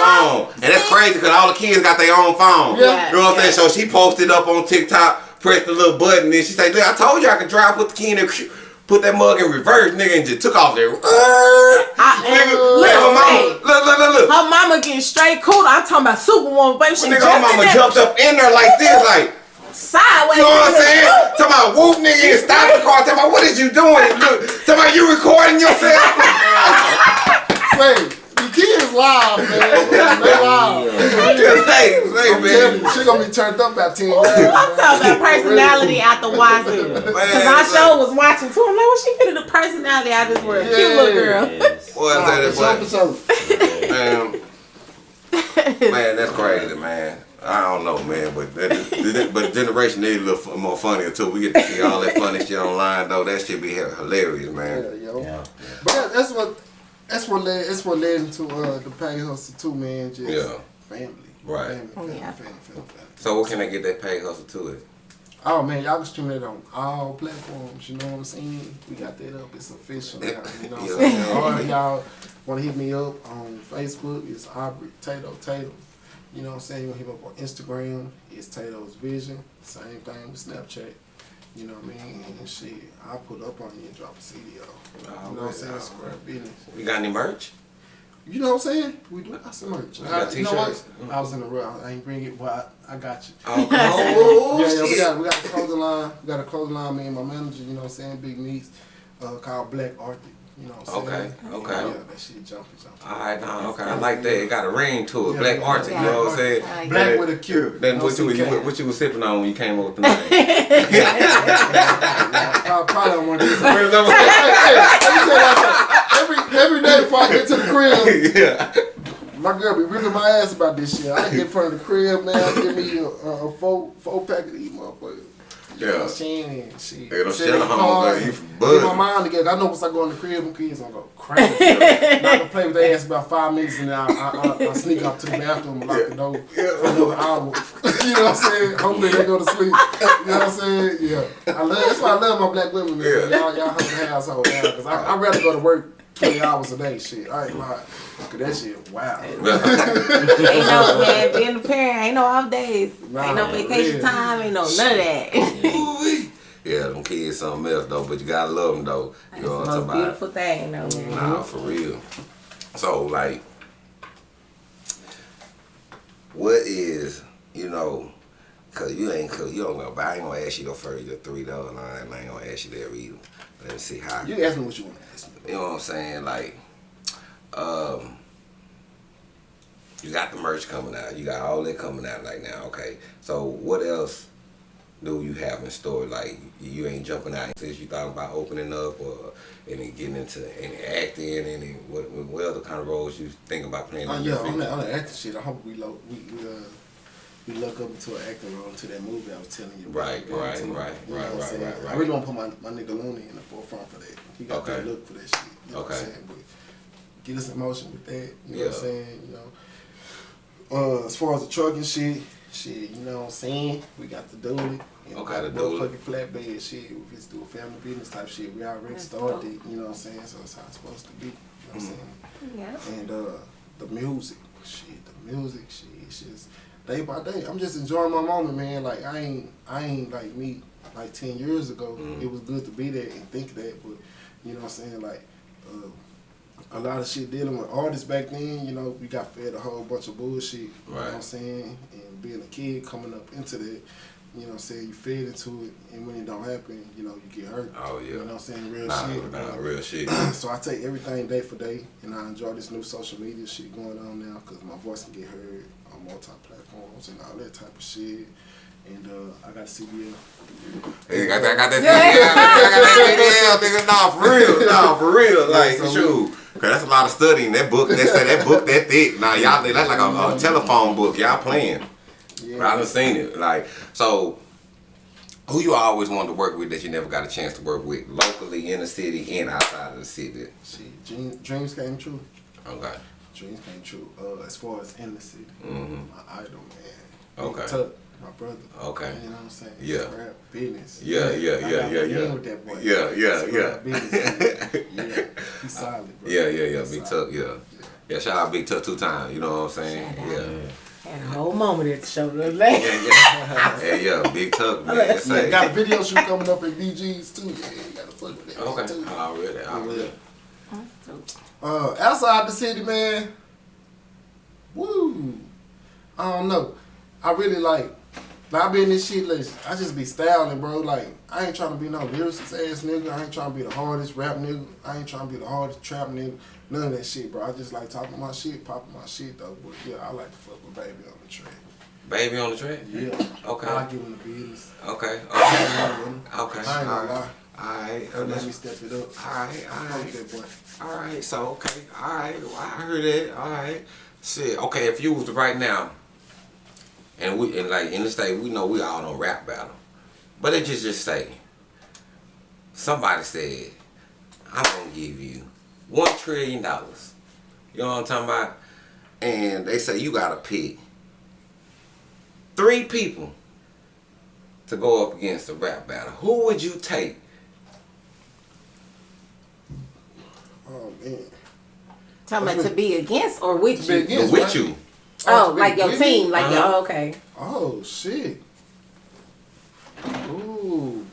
phone. And that's crazy because all the kids got their own phone. Yeah. You know what I'm Yeah. saying? So she posted up on TikTok, pressed the little button, and she said, look, I told you I could drive, with the kid in there, put that mug in reverse, nigga, and just took off there. I- nigga, look, her mama, look, look, look, look. Her mama getting straight cool. I'm talking about Superwoman, baby. She Nigga, her mama jumped up in there like this, like, sideways. You know what I'm saying? Talking about whoop nigga and stop the car. Talking about what is you doing? Look, talking about you recording yourself. Say, the kids live, man. They live. Just hey, I'm hey, telling man. you, she gonna be turned up about 10 years. I'm talking about personality out the wazoo. Because I show was watching too. I'm like, what she fit the personality out of this world? Cute little girl. Yes. Boy, I said that, for sure. boy. Man, man, that's crazy, man. I don't know, man, but that, that- but the generation is a little more funny until We get to see all that funny shit online though. That shit be hilarious, Yeah, man. yo. Yeah. But that's what that's what led that's what led into uh the pay hustle too, man. Just Yeah. family. Right. Family, family, Yeah. family, family, family. So what can I get that pay hustle to it? Oh man, y'all can stream it on all platforms. You know what I'm saying? We got that up. It's official now. You know what I'm saying? Or y'all want to hit me up on Facebook? It's Aubrey Tato Tato. You know what I'm saying? You want to hit me up on Instagram? It's Tato's Vision. Same thing with Snapchat. You know what I mean? And shit, I'll put up on you and drop a CD off. You know what I'm saying? Square business. We got any merch? You know what I'm saying? We do got some merch. We got I, you know what? t-shirts. I was in the room. I ain't bring it, but I, I got you. Oh, oh, yeah, yeah, we got we got a clothing line. We got a clothing line. Me and my manager, you know what I'm saying, Big Meats, uh, called Black Arctic. You know what I'm saying? Okay, okay. Yeah, that shit jumping, jumping. All right, nah, okay, I like that. It got a ring to it. Yeah, Black yeah, Arctic, you know what I'm saying? I Black Then- with a Q. Then no what you, CK. what, what you was sipping on when you came over tonight? I probably don't want to do something. Where's Hey, hey, let y'all. Every every day before I get to the crib, yeah. my girl be ripping my ass about this shit. I get in front of the crib, man. Give me a, a, a four four pack of these motherfuckers. Yeah. Shit, shit. Hey, don't Sit shut in the the home, car baby. You and from Get buzzing. my mind together. I know once I go in the crib, them kids gonna go crazy. Not gonna play with their ass about five minutes and then I, I, I, I sneak up to the bathroom and lock the door for another hour. you know what I'm saying? Hopefully they go to sleep. You know what I'm saying? Yeah. I love. That's why I love my black women. Man. Yeah. Y'all, y'all help the household out because I I'd rather go to work. 20 hours a day, shit. I ain't lying. Cause that shit, wow. Ain't no man, being a parent ain't no off days. Nah, ain't no vacation yeah. time. Ain't no none of that. Ooh-wee. Yeah, them kids something else though, but you gotta love them though. You know what the I'm most talking about? beautiful thing, though, man. Nah, for real. So like, what is you know? Cause you ain't cause you don't know, but I ain't gonna ask you the first your three dollar line. I ain't gonna ask you that either. Let me see how. You ask me what you want to ask me. You know what I'm saying? Like, um, you got the merch coming out. You got all that coming out like now. Okay, so what else do you have in store? Like, you ain't jumping out since you thought about opening up or any getting into any acting, any what, what other kind of roles you think about playing? Oh in yeah, on that, on that acting shit, I hope we lo- we we, uh, we look up into an acting role to that movie I was telling you about. Right, You know what I'm right, saying? right, You know right, I'm right, right, right. I really want to put my, my nigga Looney in the forefront for that. He got Okay. that look for that shit. You know what Okay. I'm saying? But get us in motion with that. You know what Yeah. I'm saying? You know. Uh, as far as the trucking shit, shit, you know what I'm saying? We got the dually. And Okay, we the got dually. motherfucking flatbed shit. We just do a family business type shit. We already That's started dope. it. You know what I'm saying? So it's how it's supposed to be. You know what I'm Mm-hmm. saying? Yeah. and uh, the music, shit, the music, shit, it's just day by day. I'm just enjoying my moment, man. Like I ain't, I ain't like me like ten years ago. Mhm. It was good to be there and think that, but you know what I'm saying, like. Uh, a lot of shit dealing with artists back then, you know, we got fed a whole bunch of bullshit, you know what Right. I'm saying? And being a kid coming up into that, you know what I'm saying, you fed into it and when it don't happen, you know, you get hurt. Oh, yeah. You know what I'm saying? Real Nah, shit. nah, Uh, real shit. so I take everything day for day, and I enjoy this new social media shit going on now because my voice can get heard on multi platforms and all that type of shit. And uh, I got a CDL. Hey, I got, I got that CDL, I got that CDL, nigga. Nah, for real, nah, for real. Like, so shoot, cause that's a lot of studying. That book, that say that book that thick. Nah, y'all, that's like a, a telephone book. Y'all playing. Yeah, But I done seen it. Like, so, who you always wanted to work with that you never got a chance to work with locally in the city and outside of the city? shit, dream, dreams came true. Okay. Dreams came true. Uh, as far as in the city, Mhm. my idol man. Okay. Big Tuck, my brother. Okay. You know what I'm saying? Yeah. Rap business. Yeah, yeah, I yeah, got yeah, yeah. With that boy. Yeah, yeah, It's yeah. business, yeah. He's solid, bro. Yeah, yeah, yeah. He's Big. Tuck, yeah. Yeah, shout out Big Tuck two times. You know what I'm saying? Shout out. Yeah. Had a whole moment at the show the other day. Yeah, yeah. yeah, yeah. Big Tuck, man. That's Yeah, got a video shoot coming up at DG's too. Yeah, you gotta fuck with that Okay. too. Already, already. Uh, outside the city, man. Woo. I don't know. I really like. I be in this shit. Like, I just be styling, bro. Like I ain't trying to be no lyricist ass nigga. I ain't trying to be the hardest rap nigga. I ain't trying to be the hardest trap nigga. None of that shit, bro. I just like talking my shit, popping my shit though. But yeah, I like to fuck with baby on the track. Baby on the track? Yeah. Okay. I like giving the business. Okay. Okay. Okay. I ain't gonna lie. Alright. Let me step it up. Alright, Fuck alright. that boy. Alright, so okay. Alright. Well, I heard it, Alright. Shit. Okay, if you was right now and we and like in the state we know we all on rap battle. But it just just say somebody said, I'm gonna give you one trillion dollars. You know what I'm talking about? And they say you gotta pick three people to go up against a rap battle. Who would you take? Oh man. Talking about to be against or with To be you? against. with right? you. Oh, to be like your with me? team, like your Uh-huh. oh, okay. Oh shit. Ooh.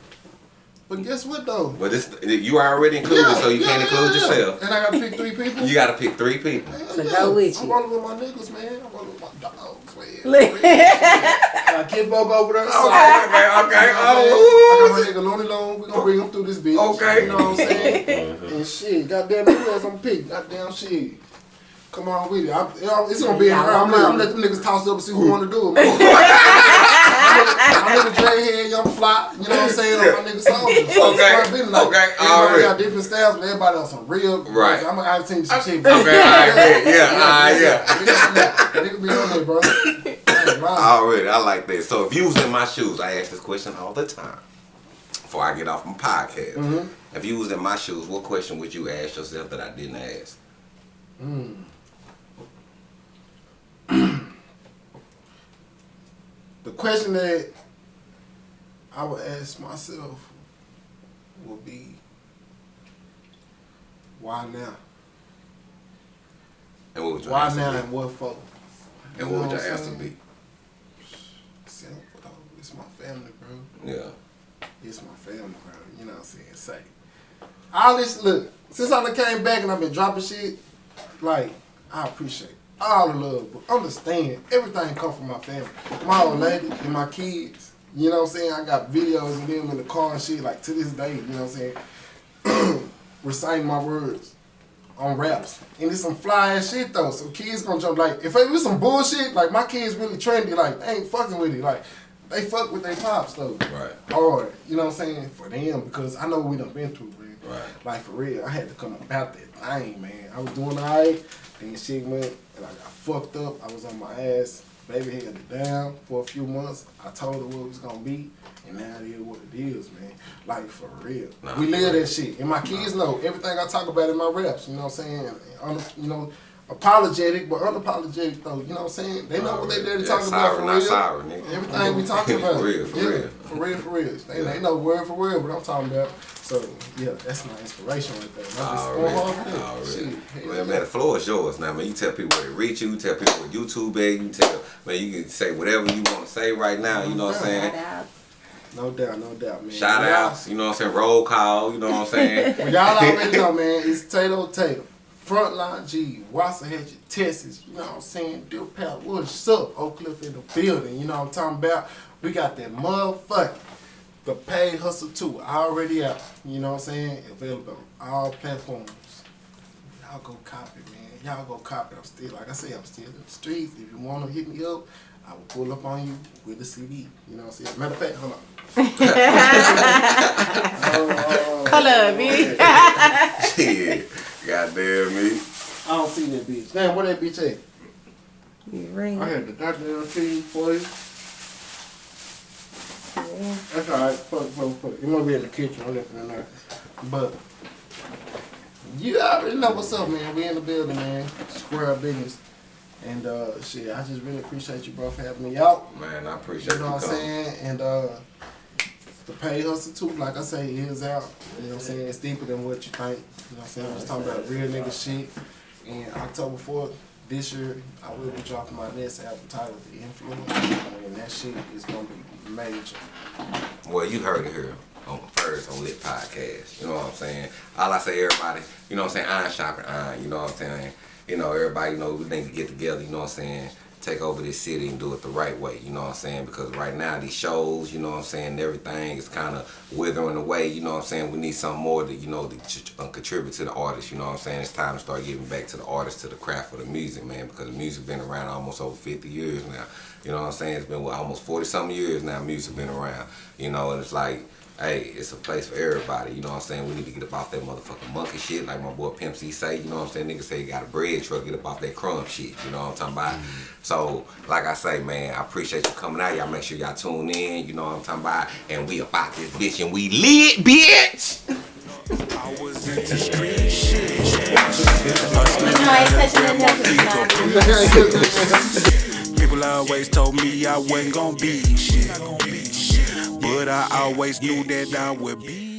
But guess what though? But this you are already included, Yeah, so you yeah, can't include yeah. yourself. And I gotta pick three people. You gotta pick three people. Hell So go with I'm you. rolling with my niggas, man. I'm rolling with my dogs, man. Look. uh, Kid Bug over there. so- Okay, okay, okay. You I'm saying? I got my Oh, nigga Looney Lone. We gonna bring him through this bitch. Okay. You know what I'm saying? and shit, goddamn, who else I'm pick? Goddamn shit. Come on with it. I, you it's gonna be in her. I'm gonna, I'm gonna let them niggas toss up and see who wanna do it. I'm nigga Dre head, young fly, you know what I'm saying? On my nigga soldiers. So it's Okay, quite a bit like, okay, Everybody alright. got different styles, but everybody on some real. Right. I'm gonna I'll tell you some shit. Okay, alright, yeah, yeah, alright, yeah. We got some that, bro. I. Already, I like that. So if you was in my shoes, I ask this question all the time. Before I get off my podcast, Mhm. if you was in my shoes, what question would you ask yourself that I didn't ask? The question that I would ask myself would be, why now? And what would your Why answer now be? and what for? And You what would your answer saying? be? Simple, though. It's my family, bro. Yeah. It's my family, bro. You know what I'm saying? Say. I listen, look, since I came back and I've been dropping shit, like, I appreciate all the love, but understand everything come from my family. My old lady and my kids. You know what I'm saying? I got videos of them in the car and shit, like to this day, you know what I'm saying? Reciting my words on raps. And it's some fly ass shit though. So kids gonna jump like if it was some bullshit, like my kids really trendy, like they ain't fucking with it. Like they fuck with their pops though. Right. Hard. You know what I'm saying? For them because I know we done been through, man. Right. Like for real. I had to come about that thing, man. I was doing alright, then shit went and I got fucked up. I was on my ass. Baby held down for a few months. I told her what it was gonna be, and now it is what it is, man. Like for real. Nah, we live that shit. And my kids know everything I talk about in my raps, you know what I'm saying? You know, apologetic but unapologetic though, you know what I'm saying? They know what they there to Yeah, talk sorry, about for not real. sorry, nigga. Everything we talking about. For real, for yeah, real. For real, for real. They, Yeah. they know word for word what I'm talking about. So yeah, that's my inspiration right there. I'm just Already, going hard for that. already. Shit. hell Man, yeah. man, the floor is yours now, man. You tell people where to reach you, you tell people what YouTube is, you tell, man, you can say whatever you want to say right now, you know what I'm saying? No doubt, no doubt, man. Shout outs, you know what I'm saying? Roll call, you know what I'm saying? Well, y'all already know, man. It's Tato Tato. Frontline G, Waxahachie, Texas. You know what I'm saying? Deer Pal, what's up? Oak Cliff in the building. You know what I'm talking about? We got that motherfucker. The paid hustle too. Already out. You know what I'm saying? Available on all platforms. Y'all go copy, man. Y'all go copy. I'm still, like I say, I'm still in the streets. If you want to hit me up, I will pull up on you with the CD. You know what I'm saying? Matter of fact, hold on. Oh, Hold up, B. Shit. Goddamn me. I don't see that bitch. Damn, where that bitch at? Ring. I had the goddamn feed for you. That's alright. Fuck, fuck, fuck. You might be in the kitchen. I'm looking in there. But you already know what's up, man. We in the building, man. Square up business. And uh, shit, I just really appreciate you, bro, for having me out. Man, I appreciate You know what I'm saying? And uh, the pay hustle too, like I say, is out. You know what I'm saying? It's deeper than what you think. You know what I'm saying? I'm just talking about real nigga shit. And October 4th this year, I will be dropping my next album titled The Influence. And that shit is gonna be major. Well, you heard it here on first on Lit Podcast. You know what I'm saying? All I say, everybody, you know what I'm saying? Iron shopping iron. You know what I'm saying? You know, everybody, you know, we need to get together. You know what I'm saying? Take over this city and do it the right way. You know what I'm saying? Because right now these shows, you know what I'm saying, everything is kind of withering away. You know what I'm saying? We need something more to, you know, to uh, contribute to the artists. You know what I'm saying? It's time to start giving back to the artists, to the craft of the music, man. Because the music been around almost over 50 years now. You know what I'm saying? It's been what, almost 40 something years now. Music been around. You know, and it's like, hey, it's a place for everybody. You know what I'm saying? We need to get up off that motherfucking monkey shit, like my boy Pimp C say. You know what I'm saying? Niggas say you got a bread truck, get up off that crumb shit. You know what I'm talking about? Mm-hmm. So, like I say, man, I appreciate you coming out. Y'all make sure y'all tune in. You know what I'm talking about? And we about this bitch and we lit, bitch. I was into street shit. You know, I ain't touching that nothing. People always told me I wasn't gonna be shit. But I always knew that I would be